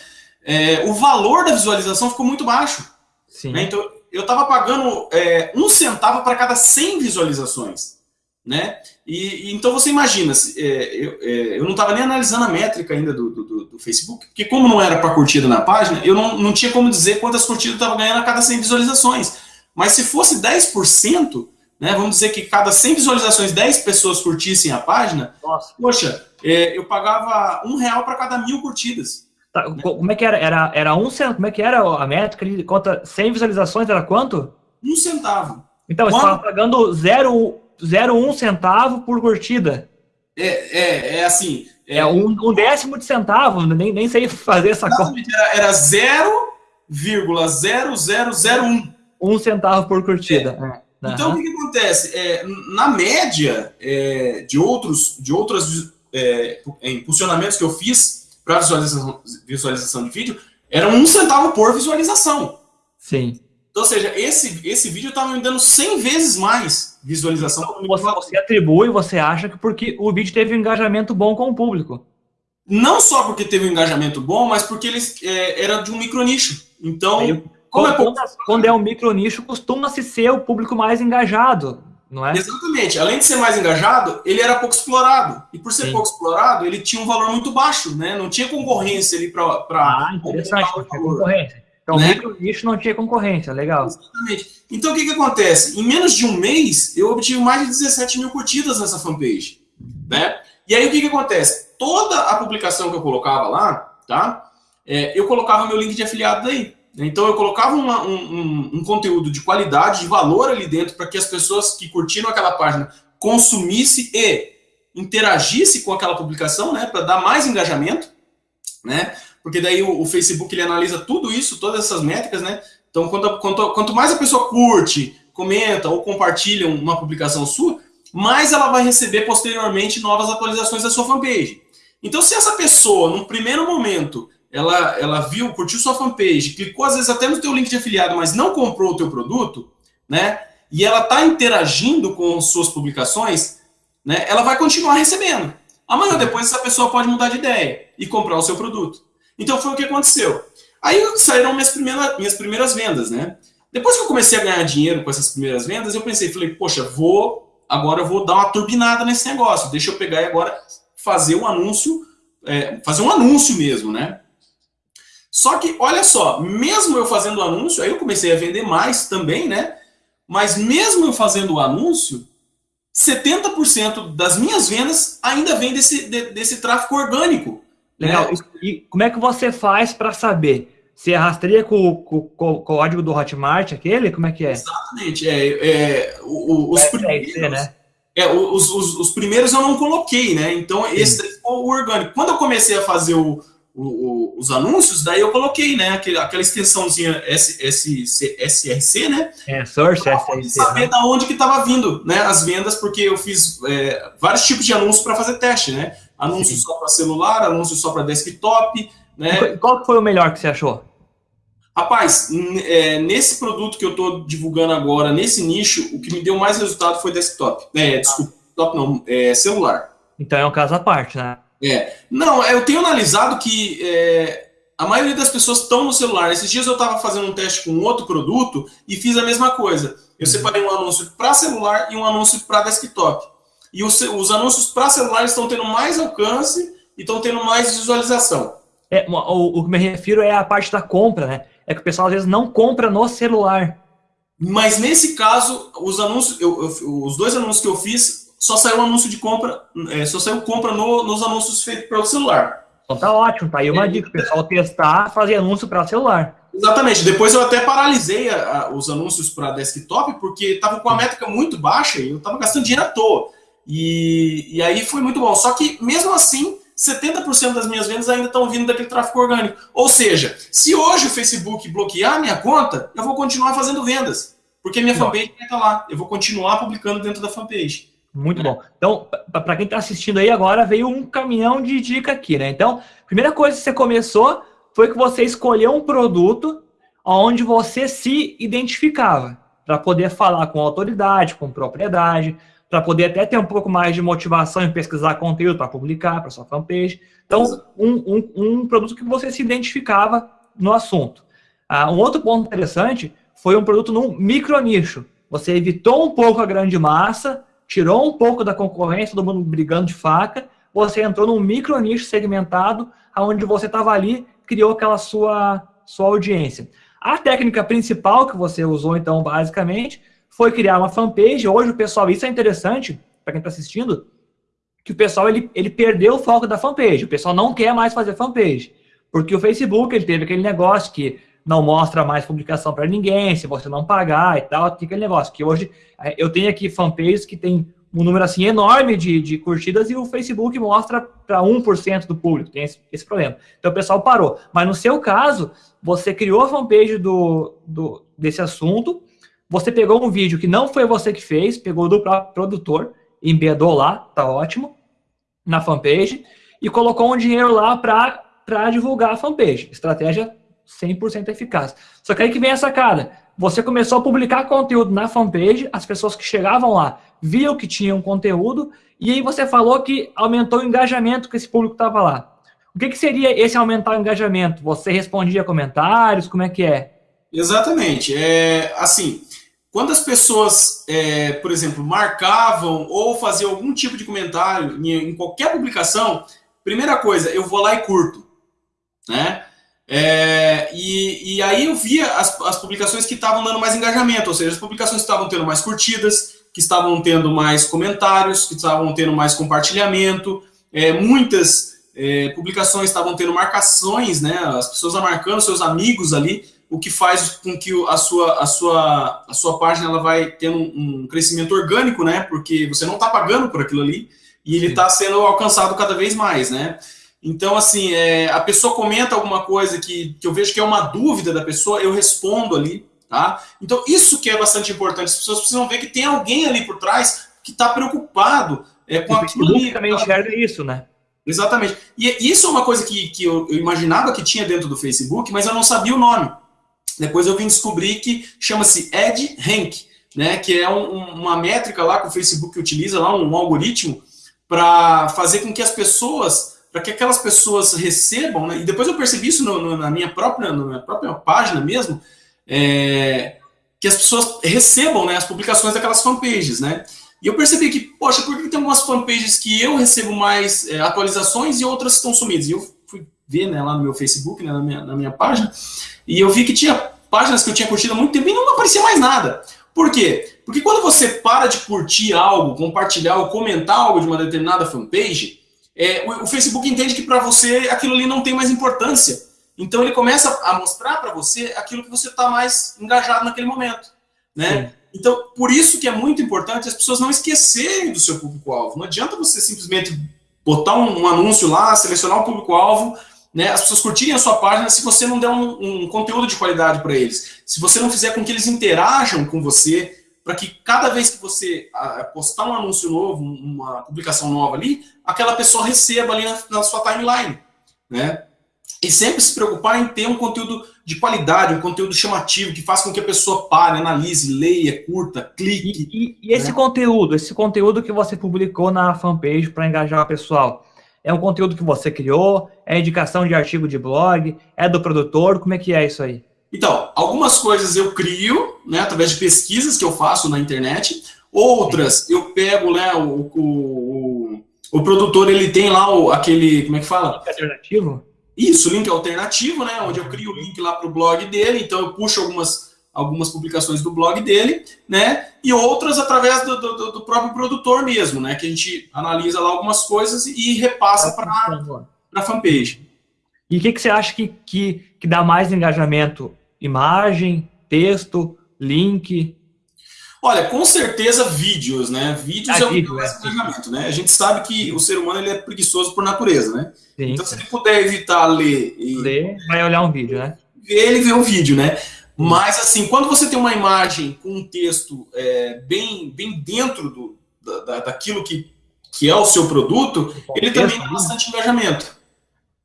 É, o valor da visualização ficou muito baixo. Sim. Né? Então, eu estava pagando é, um centavo para cada 100 visualizações né? E, e, então você imagina, é, eu, é, eu não estava nem analisando a métrica ainda do, do, do Facebook, porque como não era para curtida na página, eu não, não tinha como dizer quantas curtidas eu estava ganhando a cada 100 visualizações. Mas se fosse 10%, né, vamos dizer que cada 100 visualizações, 10 pessoas curtissem a página, Nossa. poxa, é, eu pagava um real para cada mil curtidas. Tá, né? Como é que era? Era, era um centavo? Como é que era a métrica? Conta 100 visualizações era quanto? Um centavo. Então, Quando... você estava pagando zero 0,1 centavo por curtida. É, é, é assim. É, é um, um, décimo de centavo, nem, nem sei fazer essa conta. Era, era 0,0001. Um centavo por curtida. É. Uhum. Então, o que, que acontece? É, na média é, de outros de outros é, impulsionamentos que eu fiz para visualização, visualização de vídeo, Era um centavo por visualização. Sim. Então, ou seja, esse, esse vídeo estava me dando 100 vezes mais visualização. Então, você, você atribui, você acha que porque o vídeo teve um engajamento bom com o público. Não só porque teve um engajamento bom, mas porque ele é, era de um micronicho. Então, Aí, como é quando, é quando é um micronicho, costuma-se ser o público mais engajado, não é? Exatamente. Além de ser mais engajado, ele era pouco explorado. E por ser Sim. pouco explorado, ele tinha um valor muito baixo, né? Não tinha concorrência ali para. Ah, interessante, não tinha concorrência. Então, né? micro nicho não tinha concorrência, legal. Exatamente. Então, o que, que acontece? Em menos de um mês, eu obtive mais de 17 mil curtidas nessa fanpage. Né? E aí, o que, que acontece? Toda a publicação que eu colocava lá, tá? É, eu colocava meu link de afiliado aí. Então, eu colocava uma, um, um, um, conteúdo de qualidade, de valor ali dentro, para que as pessoas que curtiram aquela página consumissem e interagissem com aquela publicação, né? Para dar mais engajamento, né? Porque daí o, o, Facebook ele analisa tudo isso, todas essas métricas, né? Então, quanto, quanto, quanto mais a pessoa curte, comenta ou compartilha uma publicação sua, mais ela vai receber posteriormente novas atualizações da sua fanpage. Então, se essa pessoa, num primeiro momento, ela, ela viu, curtiu sua fanpage, clicou às vezes até no teu link de afiliado, mas não comprou o teu produto, né? E ela está interagindo com suas publicações, né? Ela vai continuar recebendo. Amanhã depois essa pessoa pode mudar de ideia e comprar o seu produto. Então foi o que aconteceu. Aí saíram minhas primeiras, minhas primeiras vendas, né? Depois que eu comecei a ganhar dinheiro com essas primeiras vendas, eu pensei, falei, poxa, vou agora eu vou dar uma turbinada nesse negócio. Deixa eu pegar e agora fazer um anúncio, é, fazer um anúncio mesmo, né? Só que, olha só, mesmo eu fazendo o anúncio, aí eu comecei a vender mais também, né? Mas mesmo eu fazendo o anúncio, 70% das minhas vendas ainda vem desse, de, desse tráfego orgânico. Legal. É. E como é que você faz para saber? Você rastreia com, com, com, o código do Hotmart, aquele? Como é que é? Exatamente. É, é, o, os, primeiros, ser, né? é, os, os, os, primeiros eu não coloquei, né? Então, Sim. esse foi o orgânico. Quando eu comecei a fazer o, o, os anúncios, daí eu coloquei, né? Aquela, aquela extensãozinha S, S, SRC, né? É, Source SRC. saber né? da onde que estava vindo, né? As vendas, porque eu fiz é, vários tipos de anúncios para fazer teste, né? Anúncio Sim. só para celular, anúncio só para desktop, né? Qual foi o melhor que você achou? Rapaz, é, nesse produto que eu estou divulgando agora, nesse nicho, o que me deu mais resultado foi desktop. É, desculpa, desktop não, é celular. Então é um caso à parte, né? É. Não, eu tenho analisado que é, a maioria das pessoas estão no celular. Esses dias eu estava fazendo um teste com outro produto e fiz a mesma coisa. Eu uhum. separei um anúncio para celular e um anúncio para desktop. E os, os anúncios para celular estão tendo mais alcance e estão tendo mais visualização. É, o, o que me refiro é a parte da compra, né? É que o pessoal às vezes não compra no celular. Mas nesse caso, os anúncios, eu, eu, os dois anúncios que eu fiz, só saiu um anúncio de compra, é, só saiu compra no, nos anúncios feitos pelo celular. Então tá ótimo, tá aí uma é. dica, o pessoal testar, fazer anúncio para celular. Exatamente. Depois eu até paralisei a, a, os anúncios para desktop, porque estava com a métrica muito baixa e eu estava gastando dinheiro à toa. E, e aí foi muito bom. Só que, mesmo assim, 70% das minhas vendas ainda estão vindo daquele tráfego orgânico. Ou seja, se hoje o Facebook bloquear a minha conta, eu vou continuar fazendo vendas. Porque minha fanpage vai estar lá. Eu vou continuar publicando dentro da fanpage. Muito bom. Então, para quem está assistindo aí agora, veio um caminhão de dica aqui, né? Então, primeira coisa que você começou foi que você escolheu um produto onde você se identificava, para poder falar com autoridade, com propriedade, para poder até ter um pouco mais de motivação em pesquisar conteúdo para publicar para sua fanpage. Então, um, um, um, produto que você se identificava no assunto. Ah, um outro ponto interessante foi um produto num micro nicho. Você evitou um pouco a grande massa, tirou um pouco da concorrência, todo mundo brigando de faca, você entrou num micro nicho segmentado, onde você estava ali, criou aquela sua, sua audiência. A técnica principal que você usou, então, basicamente, foi criar uma fanpage. Hoje o pessoal, isso é interessante para quem está assistindo, que o pessoal ele, ele perdeu o foco da fanpage. O pessoal não quer mais fazer fanpage. Porque o Facebook ele teve aquele negócio que não mostra mais publicação para ninguém, se você não pagar e tal, tem aquele negócio. Que hoje é, eu tenho aqui fanpages que tem um número assim enorme de, de curtidas e o Facebook mostra para 1% do público. Tem esse, esse, problema. Então o pessoal parou. Mas no seu caso, você criou a fanpage do, do, desse assunto, você pegou um vídeo que não foi você que fez, pegou do próprio produtor, embedou lá, tá ótimo, na fanpage, e colocou um dinheiro lá para divulgar a fanpage. Estratégia 100% eficaz. Só que aí que vem essa cara. Você começou a publicar conteúdo na fanpage, as pessoas que chegavam lá viam que tinham conteúdo, e aí você falou que aumentou o engajamento que esse público estava lá. O que, que seria esse aumentar o engajamento? Você respondia comentários? Como é que é? Exatamente. É, assim, quando as pessoas, é, por exemplo, marcavam ou faziam algum tipo de comentário em, em, qualquer publicação, primeira coisa, eu vou lá e curto. Né? É, e, e, aí eu via as, as publicações que estavam dando mais engajamento, ou seja, as publicações estavam tendo mais curtidas, que estavam tendo mais comentários, que estavam tendo mais compartilhamento, é, muitas é, publicações estavam tendo marcações, né, as pessoas marcando seus amigos ali, o que faz com que a sua, a sua, a sua página ela vai tendo um, um crescimento orgânico, né, porque você não está pagando por aquilo ali, e ele está sendo alcançado cada vez mais, né. Então, assim, é, a pessoa comenta alguma coisa que, que eu vejo que é uma dúvida da pessoa, eu respondo ali, tá? Então, isso que é bastante importante. As pessoas precisam ver que tem alguém ali por trás que está preocupado é, com aquilo ali. também tá? enxerga isso, né? Exatamente. E isso é uma coisa que, que eu, eu, imaginava que tinha dentro do Facebook, mas eu não sabia o nome. Depois eu vim descobrir que chama-se Ed Rank, né? Que é um, uma métrica lá que o Facebook utiliza, lá um, algoritmo, para fazer com que as pessoas para que aquelas pessoas recebam, né? e depois eu percebi isso no, no, na, minha própria, na minha própria página mesmo, é, que as pessoas recebam né, as publicações daquelas fanpages, né? E eu percebi que, poxa, por que tem algumas fanpages que eu recebo mais é, atualizações e outras estão sumidas? E eu ver né, lá no meu Facebook, né, na, minha, na minha página, e eu vi que tinha páginas que eu tinha curtido há muito tempo e não aparecia mais nada. Por quê? Porque quando você para de curtir algo, compartilhar ou comentar algo de uma determinada fanpage, é, o, o, Facebook entende que para você aquilo ali não tem mais importância. Então ele começa a mostrar para você aquilo que você está mais engajado naquele momento. Né? Então, por isso que é muito importante as pessoas não esquecerem do seu público-alvo. Não adianta você simplesmente botar um, um anúncio lá, selecionar o público-alvo, né, as pessoas curtirem a sua página se você não der um, um conteúdo de qualidade para eles. Se você não fizer com que eles interajam com você, para que cada vez que você postar um anúncio novo, uma publicação nova ali, aquela pessoa receba ali na, na sua timeline, né? E sempre se preocupar em ter um conteúdo de qualidade, um conteúdo chamativo, que faça com que a pessoa pare, analise, leia, curta, clique. E, e, e esse né? conteúdo, esse conteúdo que você publicou na fanpage para engajar o pessoal, é um conteúdo que você criou? É indicação de artigo de blog? É do produtor? Como é que é isso aí? Então, algumas coisas eu crio, né, através de pesquisas que eu faço na internet, outras eu pego, né, o, o, o produtor, ele tem lá o, aquele, como é que fala? Link alternativo? Isso, link alternativo, né, onde eu crio o link lá para o blog dele, então eu puxo algumas, algumas publicações do blog dele, né, e outras através do, do, do próprio produtor mesmo, né, que a gente analisa lá algumas coisas e repassa para a fanpage. E o que, que você acha que, que, que dá mais engajamento? Imagem, texto, link? Olha, com certeza vídeos, né? Vídeos ah, é o vídeo, mais é. engajamento, né? A gente sabe que o ser humano ele é preguiçoso por natureza, né? Sim, então, sim. se ele puder evitar ler e... Ler, vai olhar um vídeo, né? Ele vê um vídeo, né? Mas, assim, quando você tem uma imagem com um texto é, bem, bem dentro do, da, daquilo que, que é o seu produto, ele também dá bastante engajamento.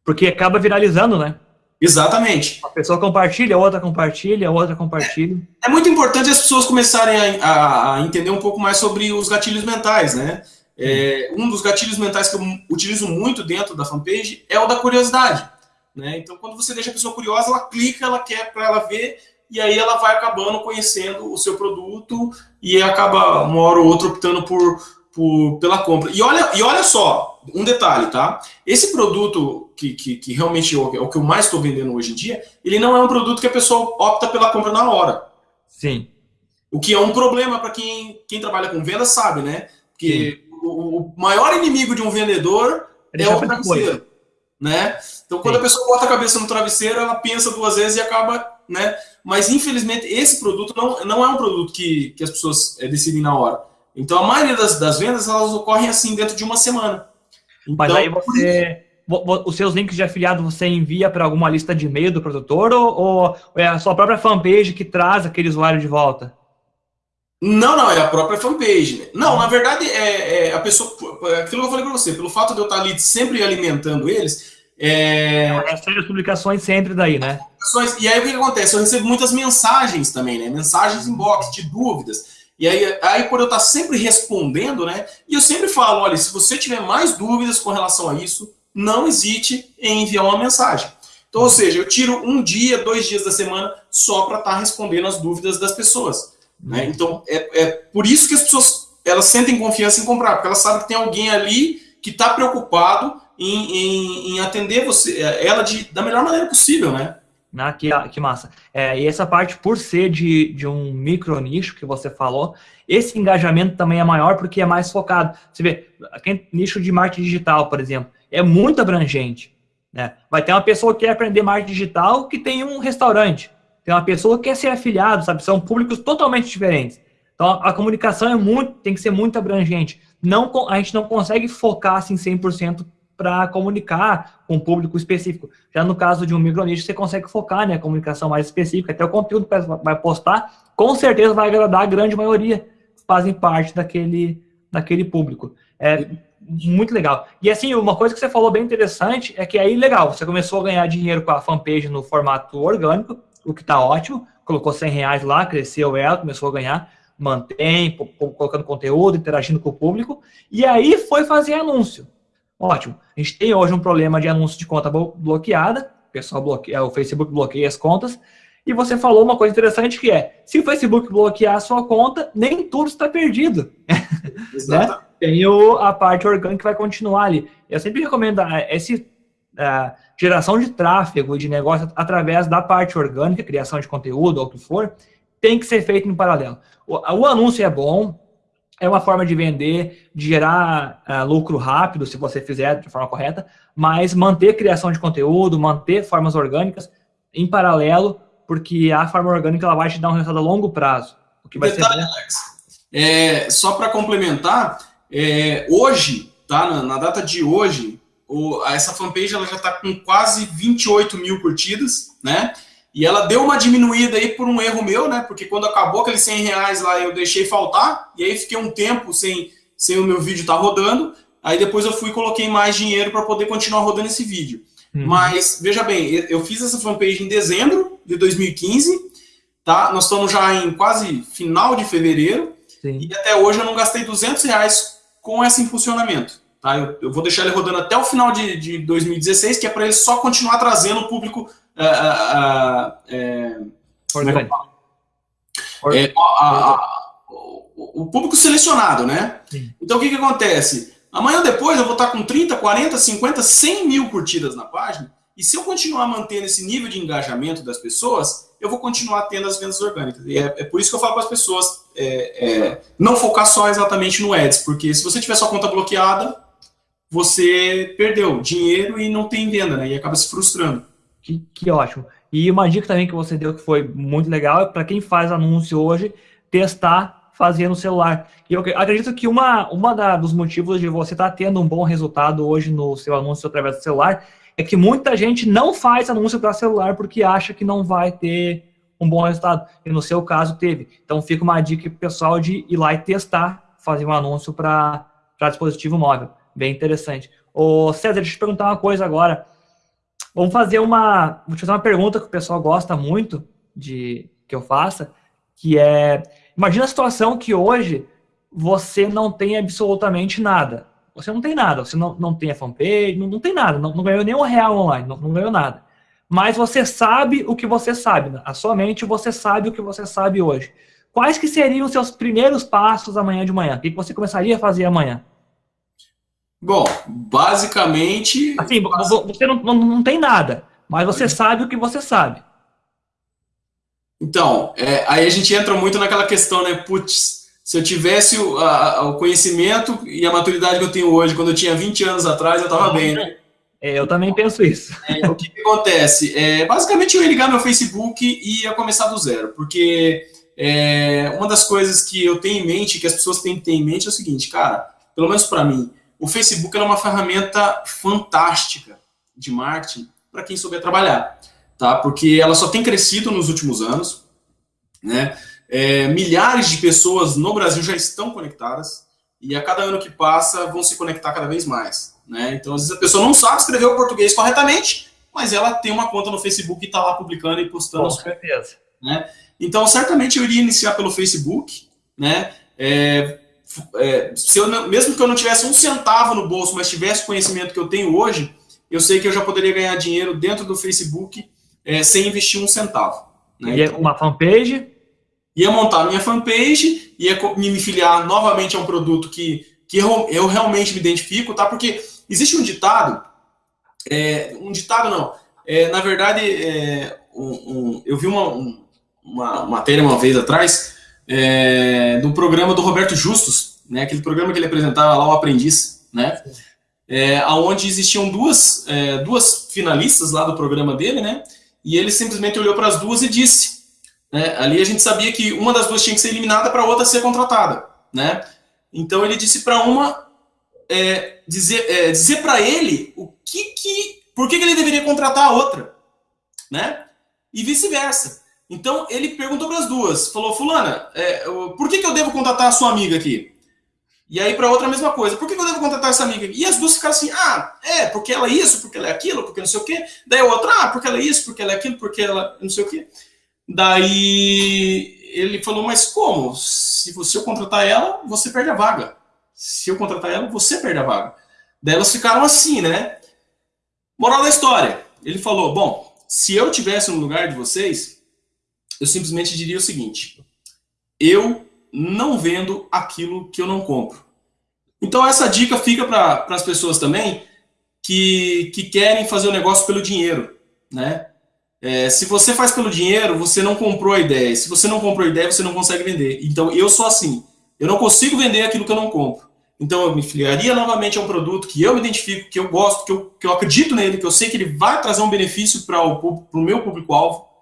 Porque acaba viralizando, né? Exatamente. A pessoa compartilha, a outra compartilha, a outra compartilha. É, é muito importante as pessoas começarem a, a, a, entender um pouco mais sobre os gatilhos mentais, né? É, um dos gatilhos mentais que eu utilizo muito dentro da fanpage é o da curiosidade. Né? Então, quando você deixa a pessoa curiosa, ela clica, ela quer para ela ver, e aí ela vai acabando conhecendo o seu produto e acaba uma hora ou outra optando por, por, pela compra. E olha, e olha só, um detalhe, tá? Esse produto que, que, que realmente é o que eu mais estou vendendo hoje em dia, ele não é um produto que a pessoa opta pela compra na hora. Sim. O que é um problema para quem, quem trabalha com venda sabe, né? Porque o, o, maior inimigo de um vendedor é, é o travesseiro. Né? Então, quando Sim. a pessoa bota a cabeça no travesseiro, ela pensa duas vezes e acaba. Né? Mas, infelizmente, esse produto não, não é um produto que, que as pessoas é, decidem na hora. Então, a maioria das, das vendas elas ocorrem assim dentro de uma semana. Então, Mas aí você. Os seus links de afiliado você envia para alguma lista de e-mail do produtor ou, ou, é a sua própria fanpage que traz aquele usuário de volta? Não, não, é a própria fanpage. Não, na verdade, é, é a pessoa. Aquilo que eu falei para você, pelo fato de eu estar ali sempre alimentando eles, É... Eu recebo as publicações sempre daí, né? E aí o que, que acontece? Eu recebo muitas mensagens também, né? Mensagens inbox de dúvidas. E aí, aí, por eu estar sempre respondendo, né? E eu sempre falo: olha, se você tiver mais dúvidas com relação a isso, não hesite em enviar uma mensagem. Então, ou seja, eu tiro um dia, dois dias da semana só para estar respondendo as dúvidas das pessoas. Né? Então, é, é por isso que as pessoas elas sentem confiança em comprar, porque elas sabem que tem alguém ali que está preocupado em, em, em, atender você, ela de, da melhor maneira possível, né? Ah, que, que massa. É, e essa parte, por ser de, de um micro nicho que você falou, esse engajamento também é maior porque é mais focado. Você vê, aquele nicho de marketing digital, por exemplo, é muito abrangente. Né? Vai ter uma pessoa que quer aprender marketing digital que tem um restaurante. Tem uma pessoa que quer ser afiliado, sabe? São públicos totalmente diferentes. Então, a comunicação é muito, tem que ser muito abrangente. Não, a gente não consegue focar assim 100% para comunicar com um público específico. Já no caso de um micronicho, você consegue focar né, a comunicação mais específica, até o conteúdo que vai postar, com certeza vai agradar a grande maioria que fazem parte daquele, daquele público. É muito legal. E assim, uma coisa que você falou bem interessante é que aí, legal, você começou a ganhar dinheiro com a fanpage no formato orgânico, o que está ótimo, colocou 100 reais lá, cresceu ela, começou a ganhar, mantém, colocando conteúdo, interagindo com o público, e aí foi fazer anúncio. Ótimo. A gente tem hoje um problema de anúncio de conta bloqueada, o pessoal bloqueia, o Facebook bloqueia as contas, e você falou uma coisa interessante que é, se o Facebook bloquear a sua conta, nem tudo está perdido. né? Tem o, a parte orgânica que vai continuar ali. Eu sempre recomendo essa geração de tráfego e de negócio através da parte orgânica, criação de conteúdo ou o que for, tem que ser feito em paralelo. O, o anúncio é bom, é uma forma de vender, de gerar uh, lucro rápido, se você fizer de forma correta, mas manter criação de conteúdo, manter formas orgânicas em paralelo, porque a forma orgânica ela vai te dar um resultado a longo prazo. O que vai Detalhe, ser Alex, é, só para complementar, é, hoje, tá, na, na, data de hoje, o, essa fanpage ela já está com quase 28 mil curtidas, né? E ela deu uma diminuída aí por um erro meu, né? Porque quando acabou aqueles 100 reais lá, eu deixei faltar. E aí fiquei um tempo sem, sem o meu vídeo estar tá rodando. Aí depois eu fui e coloquei mais dinheiro para poder continuar rodando esse vídeo. Uhum. Mas, veja bem, eu fiz essa fanpage em dezembro de 2015. Tá? Nós estamos já em quase final de fevereiro. Sim. E até hoje eu não gastei 200 reais com esse funcionamento. Tá? Eu, eu vou deixar ele rodando até o final de, de 2016, que é para ele só continuar trazendo o público é, é, o público selecionado, né? Sim. Então o que, que acontece? Amanhã depois eu vou estar com 30, 40, 50, 100 mil curtidas na página. E se eu continuar mantendo esse nível de engajamento das pessoas, eu vou continuar tendo as vendas orgânicas. E é, é por isso que eu falo para as pessoas é, é, não focar só exatamente no Ads, porque se você tiver sua conta bloqueada, você perdeu dinheiro e não tem venda, né? E acaba se frustrando. Que, que ótimo. E uma dica também que você deu que foi muito legal é para quem faz anúncio hoje, testar fazendo no celular. E eu acredito que uma, uma da, dos motivos de você estar tá tendo um bom resultado hoje no seu anúncio através do celular é que muita gente não faz anúncio para celular porque acha que não vai ter um bom resultado. E no seu caso teve. Então fica uma dica pessoal de ir lá e testar, fazer um anúncio para dispositivo móvel. Bem interessante. Ô César, deixa eu te perguntar uma coisa agora. Vamos fazer uma. Vou te fazer uma pergunta que o pessoal gosta muito de que eu faça, que é. Imagina a situação que hoje você não tem absolutamente nada. Você não tem nada, você não, não tem a fanpage, não, não tem nada, não, não ganhou nenhum real online, não, não ganhou nada. Mas você sabe o que você sabe, na sua mente você sabe o que você sabe hoje. Quais que seriam os seus primeiros passos amanhã de manhã? O que você começaria a fazer amanhã? Bom, basicamente. Assim, você não, não, não tem nada, mas você sabe o que você sabe. Então, é, aí a gente entra muito naquela questão, né? Putz, se eu tivesse o, a, o, conhecimento e a maturidade que eu tenho hoje, quando eu tinha 20 anos atrás, eu estava bem, né? É, eu também penso isso. É, o que, que, acontece? É, basicamente, eu ia ligar meu Facebook e ia começar do zero, porque é, uma das coisas que eu tenho em mente, que as pessoas têm que ter em mente, é o seguinte, cara, pelo menos para mim, o Facebook é uma ferramenta fantástica de marketing para quem souber trabalhar, tá? Porque ela só tem crescido nos últimos anos, né? É, milhares de pessoas no Brasil já estão conectadas e a cada ano que passa vão se conectar cada vez mais. Né? Então, às vezes a pessoa não sabe escrever o português corretamente, mas ela tem uma conta no Facebook e está lá publicando e postando. Com certeza. Né? Então, certamente eu iria iniciar pelo Facebook, né? É, é, se eu mesmo que eu não tivesse um centavo no bolso, mas tivesse o conhecimento que eu tenho hoje, eu sei que eu já poderia ganhar dinheiro dentro do Facebook é, sem investir um centavo. Né? E então, uma fanpage? Ia montar a minha fanpage, ia me filiar novamente a um produto que, que eu, eu realmente me identifico, tá? Porque existe um ditado, é, um ditado não, é, na verdade, é, um, um, eu vi uma, um, uma matéria uma vez atrás, é, do programa do Roberto Justus, né, aquele programa que ele apresentava lá, o Aprendiz, né, é, onde existiam duas, é, duas finalistas lá do programa dele, né, e ele simplesmente olhou para as duas e disse, né, ali a gente sabia que uma das duas tinha que ser eliminada para a outra ser contratada, né, então ele disse para uma é, dizer, é, dizer para ele o que que, por que, que ele deveria contratar a outra, né, e vice-versa. Então ele perguntou para as duas, falou, fulana, é, por que, que eu devo contratar a sua amiga aqui? E aí para outra a mesma coisa, por que, que eu devo contratar essa amiga? E as duas ficaram assim, ah, é, porque ela é isso, porque ela é aquilo, porque não sei o quê. Daí a outra, ah, porque ela é isso, porque ela é aquilo, porque ela não sei o quê. Daí ele falou, mas como? Se você contratar ela, você perde a vaga. Se eu contratar ela, você perde a vaga. Daí elas ficaram assim, né? Moral da história. Ele falou, bom, se eu tivesse no lugar de vocês, eu simplesmente diria o seguinte: eu não vendo aquilo que eu não compro. Então, essa dica fica para as pessoas também que, que querem fazer o negócio pelo dinheiro. Né? É, se você faz pelo dinheiro, você não comprou a ideia. Se você não comprou a ideia, você não consegue vender. Então, eu sou assim. Eu não consigo vender aquilo que eu não compro. Então, eu me filiaria novamente a um produto que eu me identifico, que eu gosto, que eu, que eu acredito nele, que eu sei que ele vai trazer um benefício para o meu público-alvo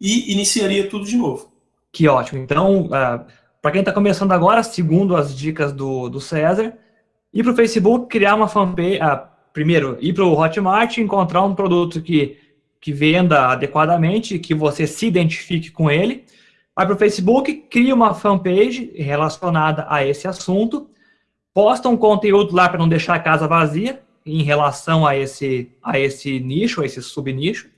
e iniciaria tudo de novo. Que ótimo. Então, uh, é, para quem está começando agora, segundo as dicas do, do César, ir para o Facebook, criar uma fanpage, uh, primeiro, ir para o Hotmart, encontrar um produto que, que venda adequadamente, que você se identifique com ele, vai para o Facebook, cria uma fanpage relacionada a esse assunto, posta um conteúdo lá para não deixar a casa vazia em relação a esse, a esse nicho, a esse subnicho.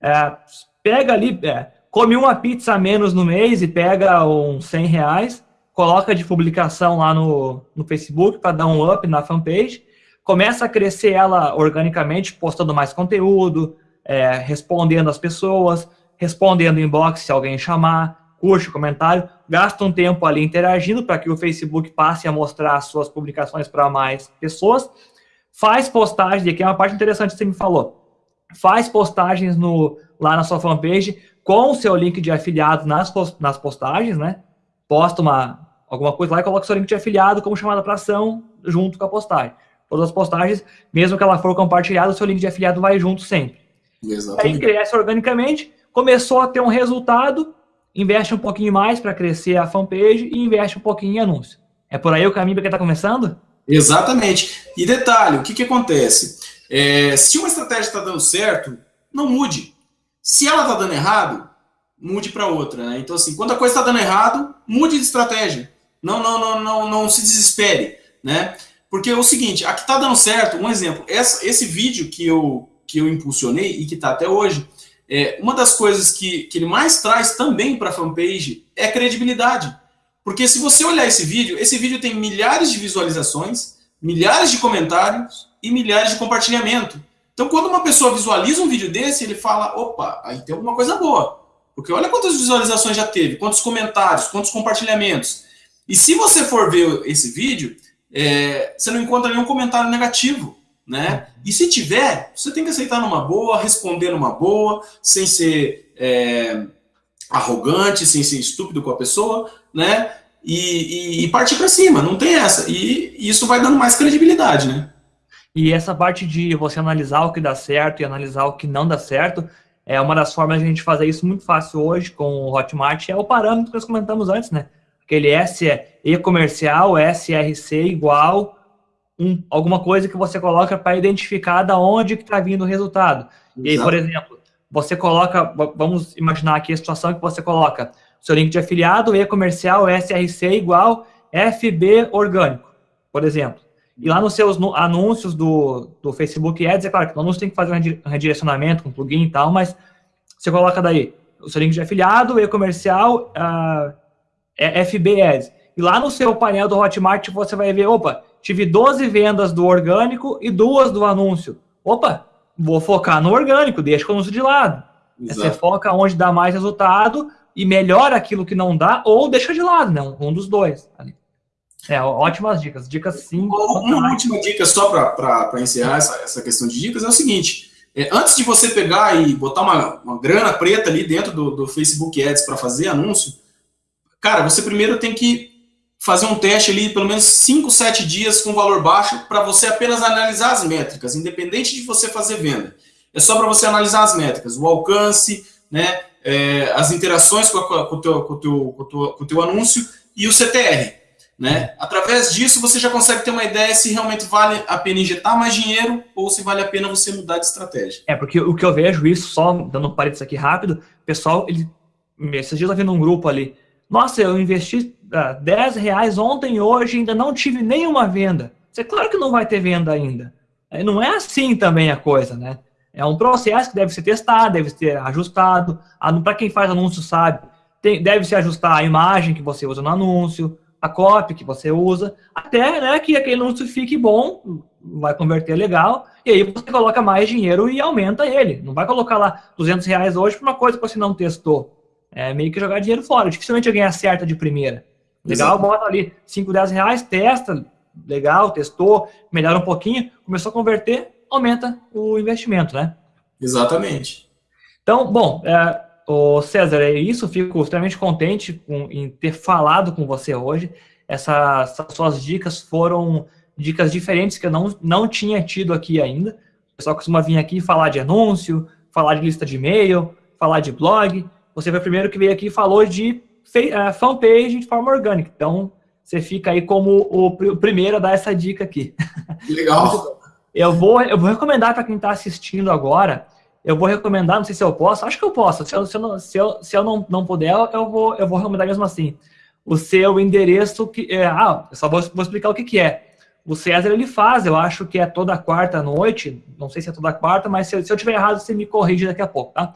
É, pega ali, é, come uma pizza a menos no mês e pega uns 100 reais, coloca de publicação lá no, no Facebook para dar um up na fanpage, começa a crescer ela organicamente, postando mais conteúdo, é, respondendo as pessoas, respondendo inbox se alguém chamar, curte o comentário, gasta um tempo ali interagindo para que o Facebook passe a mostrar as suas publicações para mais pessoas, faz postagem, aqui é uma parte interessante que você me falou, faz postagens no, lá na sua fanpage com o seu link de afiliado nas, nas postagens, né? Posta uma, alguma coisa lá e coloca o seu link de afiliado como chamada para ação junto com a postagem. Todas as postagens, mesmo que ela for compartilhada, o seu link de afiliado vai junto sempre. Exatamente. Aí cresce organicamente, começou a ter um resultado, investe um pouquinho mais para crescer a fanpage e investe um pouquinho em anúncio. É por aí o caminho para quem está começando? Exatamente. E detalhe, o que, que acontece? É, se uma estratégia está dando certo, não mude. Se ela está dando errado, mude para outra. Né? Então, assim, quando a coisa está dando errado, mude de estratégia. Não, não, não, não, não se desespere, né? Porque é o seguinte, aqui está dando certo, um exemplo, essa, esse vídeo que eu, que eu impulsionei e que está até hoje, é, uma das coisas que, que ele mais traz também para a fanpage é credibilidade. Porque se você olhar esse vídeo, esse vídeo tem milhares de visualizações, milhares de comentários e milhares de compartilhamento. Então, quando uma pessoa visualiza um vídeo desse, ele fala: opa, aí tem alguma coisa boa. Porque olha quantas visualizações já teve, quantos comentários, quantos compartilhamentos. E se você for ver esse vídeo, é, você não encontra nenhum comentário negativo. Né? E se tiver, você tem que aceitar numa boa, responder numa boa, sem ser é, arrogante, sem ser estúpido com a pessoa, né? E, e, e partir para cima, não tem essa. E, e isso vai dando mais credibilidade, né? E essa parte de você analisar o que dá certo e analisar o que não dá certo, é uma das formas de a gente fazer isso muito fácil hoje com o Hotmart, é o parâmetro que nós comentamos antes, né? Aquele S é e-comercial, SRC igual um, alguma coisa que você coloca para identificar da onde que está vindo o resultado. Exato. E aí, por exemplo, você coloca, vamos imaginar aqui a situação que você coloca seu link de afiliado, e-comercial, SRC igual FB orgânico, por exemplo. E lá nos seus anúncios do, do Facebook Ads, é claro que o anúncio tem que fazer um redirecionamento com plugin e tal, mas você coloca daí o seu link de afiliado, e-comercial, uh, FB Ads. E lá no seu painel do Hotmart você vai ver, opa, tive 12 vendas do orgânico e duas do anúncio. Opa, vou focar no orgânico, deixa o anúncio de lado. Exato. Você foca onde dá mais resultado e melhora aquilo que não dá, ou deixa de lado, né? Um dos dois. É, ótimas dicas. Dicas sim. Uma última dica, só para encerrar essa, essa questão de dicas, é o seguinte: é, antes de você pegar e botar uma, uma grana preta ali dentro do, do Facebook Ads para fazer anúncio, cara, você primeiro tem que fazer um teste ali, pelo menos 5, 7 dias com valor baixo, para você apenas analisar as métricas, independente de você fazer venda. É só para você analisar as métricas, o alcance, né, é, as interações com, com, o teu, com, teu, com, teu, com teu anúncio e o CTR. Né? Através disso, você já consegue ter uma ideia se realmente vale a pena injetar mais dinheiro ou se vale a pena você mudar de estratégia. É, porque o que eu vejo isso, só dando um parênteses aqui rápido, pessoal, ele, esses dias eu vi num grupo ali, nossa, eu investi ah, 10 reais ontem e hoje ainda não tive nenhuma venda. Você claro que não vai ter venda ainda. Não é assim também a coisa, né? É um processo que deve ser testado, deve ser ajustado. Para quem faz anúncio sabe, tem, deve se ajustar a imagem que você usa no anúncio, a copy que você usa, até né, que aquele anúncio fique bom, vai converter legal, e aí você coloca mais dinheiro e aumenta ele. Não vai colocar lá 200 reais hoje para uma coisa que você não testou. É meio que jogar dinheiro fora. Dificilmente alguém acerta de primeira. Legal, Exato. bota ali 5, 10 reais, testa, legal, testou, melhora um pouquinho, começou a converter, aumenta o investimento, né? Exatamente. Então, bom, é, o César, é isso. Fico extremamente contente com, em ter falado com você hoje. Essas, essas, suas dicas foram dicas diferentes que eu não, não tinha tido aqui ainda. O pessoal costuma vir aqui falar de anúncio, falar de lista de e-mail, falar de blog. Você foi o primeiro que veio aqui e falou de uh, fanpage de forma orgânica. Então, você fica aí como o, o primeiro a dar essa dica aqui. Legal. eu, vou, eu vou recomendar para quem está assistindo agora eu vou recomendar, não sei se eu posso, acho que eu posso. Se eu, se eu, não, se eu, se eu não, não puder, eu vou, eu vou recomendar mesmo assim. O seu endereço que. É, ah, eu só vou, vou explicar o que, que é. O César ele faz, eu acho que é toda quarta noite, não sei se é toda quarta, mas se, se eu tiver errado, você me corrige daqui a pouco, tá?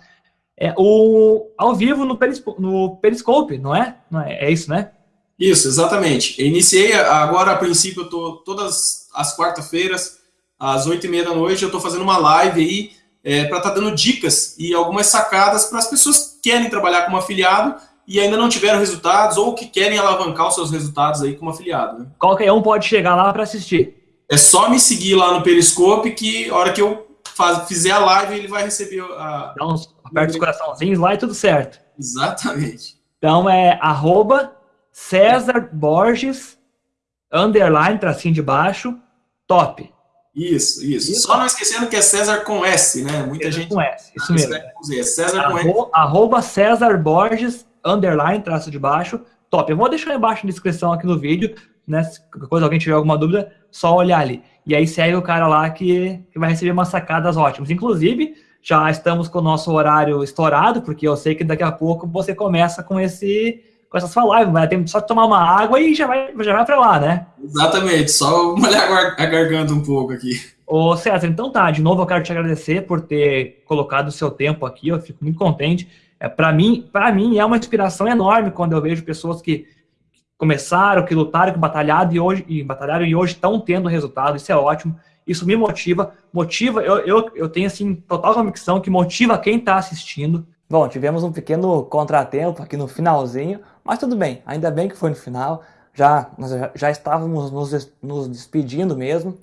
É o ao vivo no, Periscope, no Periscope não é? Não é? É isso, né? Isso, exatamente. Eu iniciei agora, a princípio, eu tô todas as quarta-feiras, às oito e meia da noite, eu estou fazendo uma live aí é, para estar tá dando dicas e algumas sacadas para as pessoas que querem trabalhar como afiliado e ainda não tiveram resultados ou que querem alavancar os seus resultados aí como afiliado. Né? Qualquer um pode chegar lá para assistir. É só me seguir lá no Periscope que a hora que eu faz, fizer a live ele vai receber a... Dá uns, aperta os coraçãozinhos lá e tudo certo. Exatamente. Então é arroba César Borges, underline, tracinho de baixo, top. Isso, isso, isso. Só não esquecendo que é César com S, né? Muita César gente. Com S, isso mesmo. É César com S. Arroba César Borges, underline, traço de baixo. Top. Eu vou deixar embaixo na descrição aqui no vídeo, né? Se alguém tiver alguma dúvida, só olhar ali. E aí segue o cara lá que, que vai receber umas sacadas ótimas. Inclusive, já estamos com o nosso horário estourado, porque eu sei que daqui a pouco você começa com esse com essa sua live, vai ter só tomar uma água e já vai, já vai para lá, né? Exatamente, só molhar a garganta um pouco aqui. Ô César, então tá, de novo eu quero te agradecer por ter colocado o seu tempo aqui, eu fico muito contente. É, para mim, para mim é uma inspiração enorme quando eu vejo pessoas que começaram, que lutaram, que batalharam e hoje, e batalharam e hoje estão tendo resultado, isso é ótimo. Isso me motiva, motiva, eu, eu, eu tenho assim total convicção que motiva quem está assistindo, Bom, tivemos um pequeno contratempo aqui no finalzinho, mas tudo bem, ainda bem que foi no final, já, nós já estávamos nos, nos despedindo mesmo.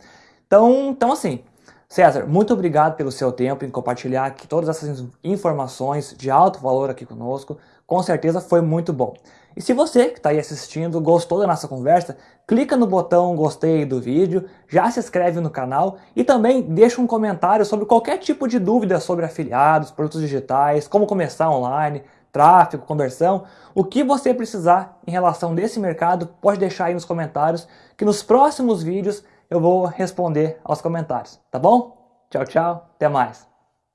Então, então, assim, César, muito obrigado pelo seu tempo em compartilhar aqui todas essas informações de alto valor aqui conosco. Com certeza foi muito bom. E se você que está aí assistindo gostou da nossa conversa, clica no botão gostei do vídeo, já se inscreve no canal e também deixa um comentário sobre qualquer tipo de dúvida sobre afiliados, produtos digitais, como começar online, tráfego, conversão, o que você precisar em relação desse mercado, pode deixar aí nos comentários, que nos próximos vídeos eu vou responder aos comentários, tá bom? Tchau, tchau, até mais.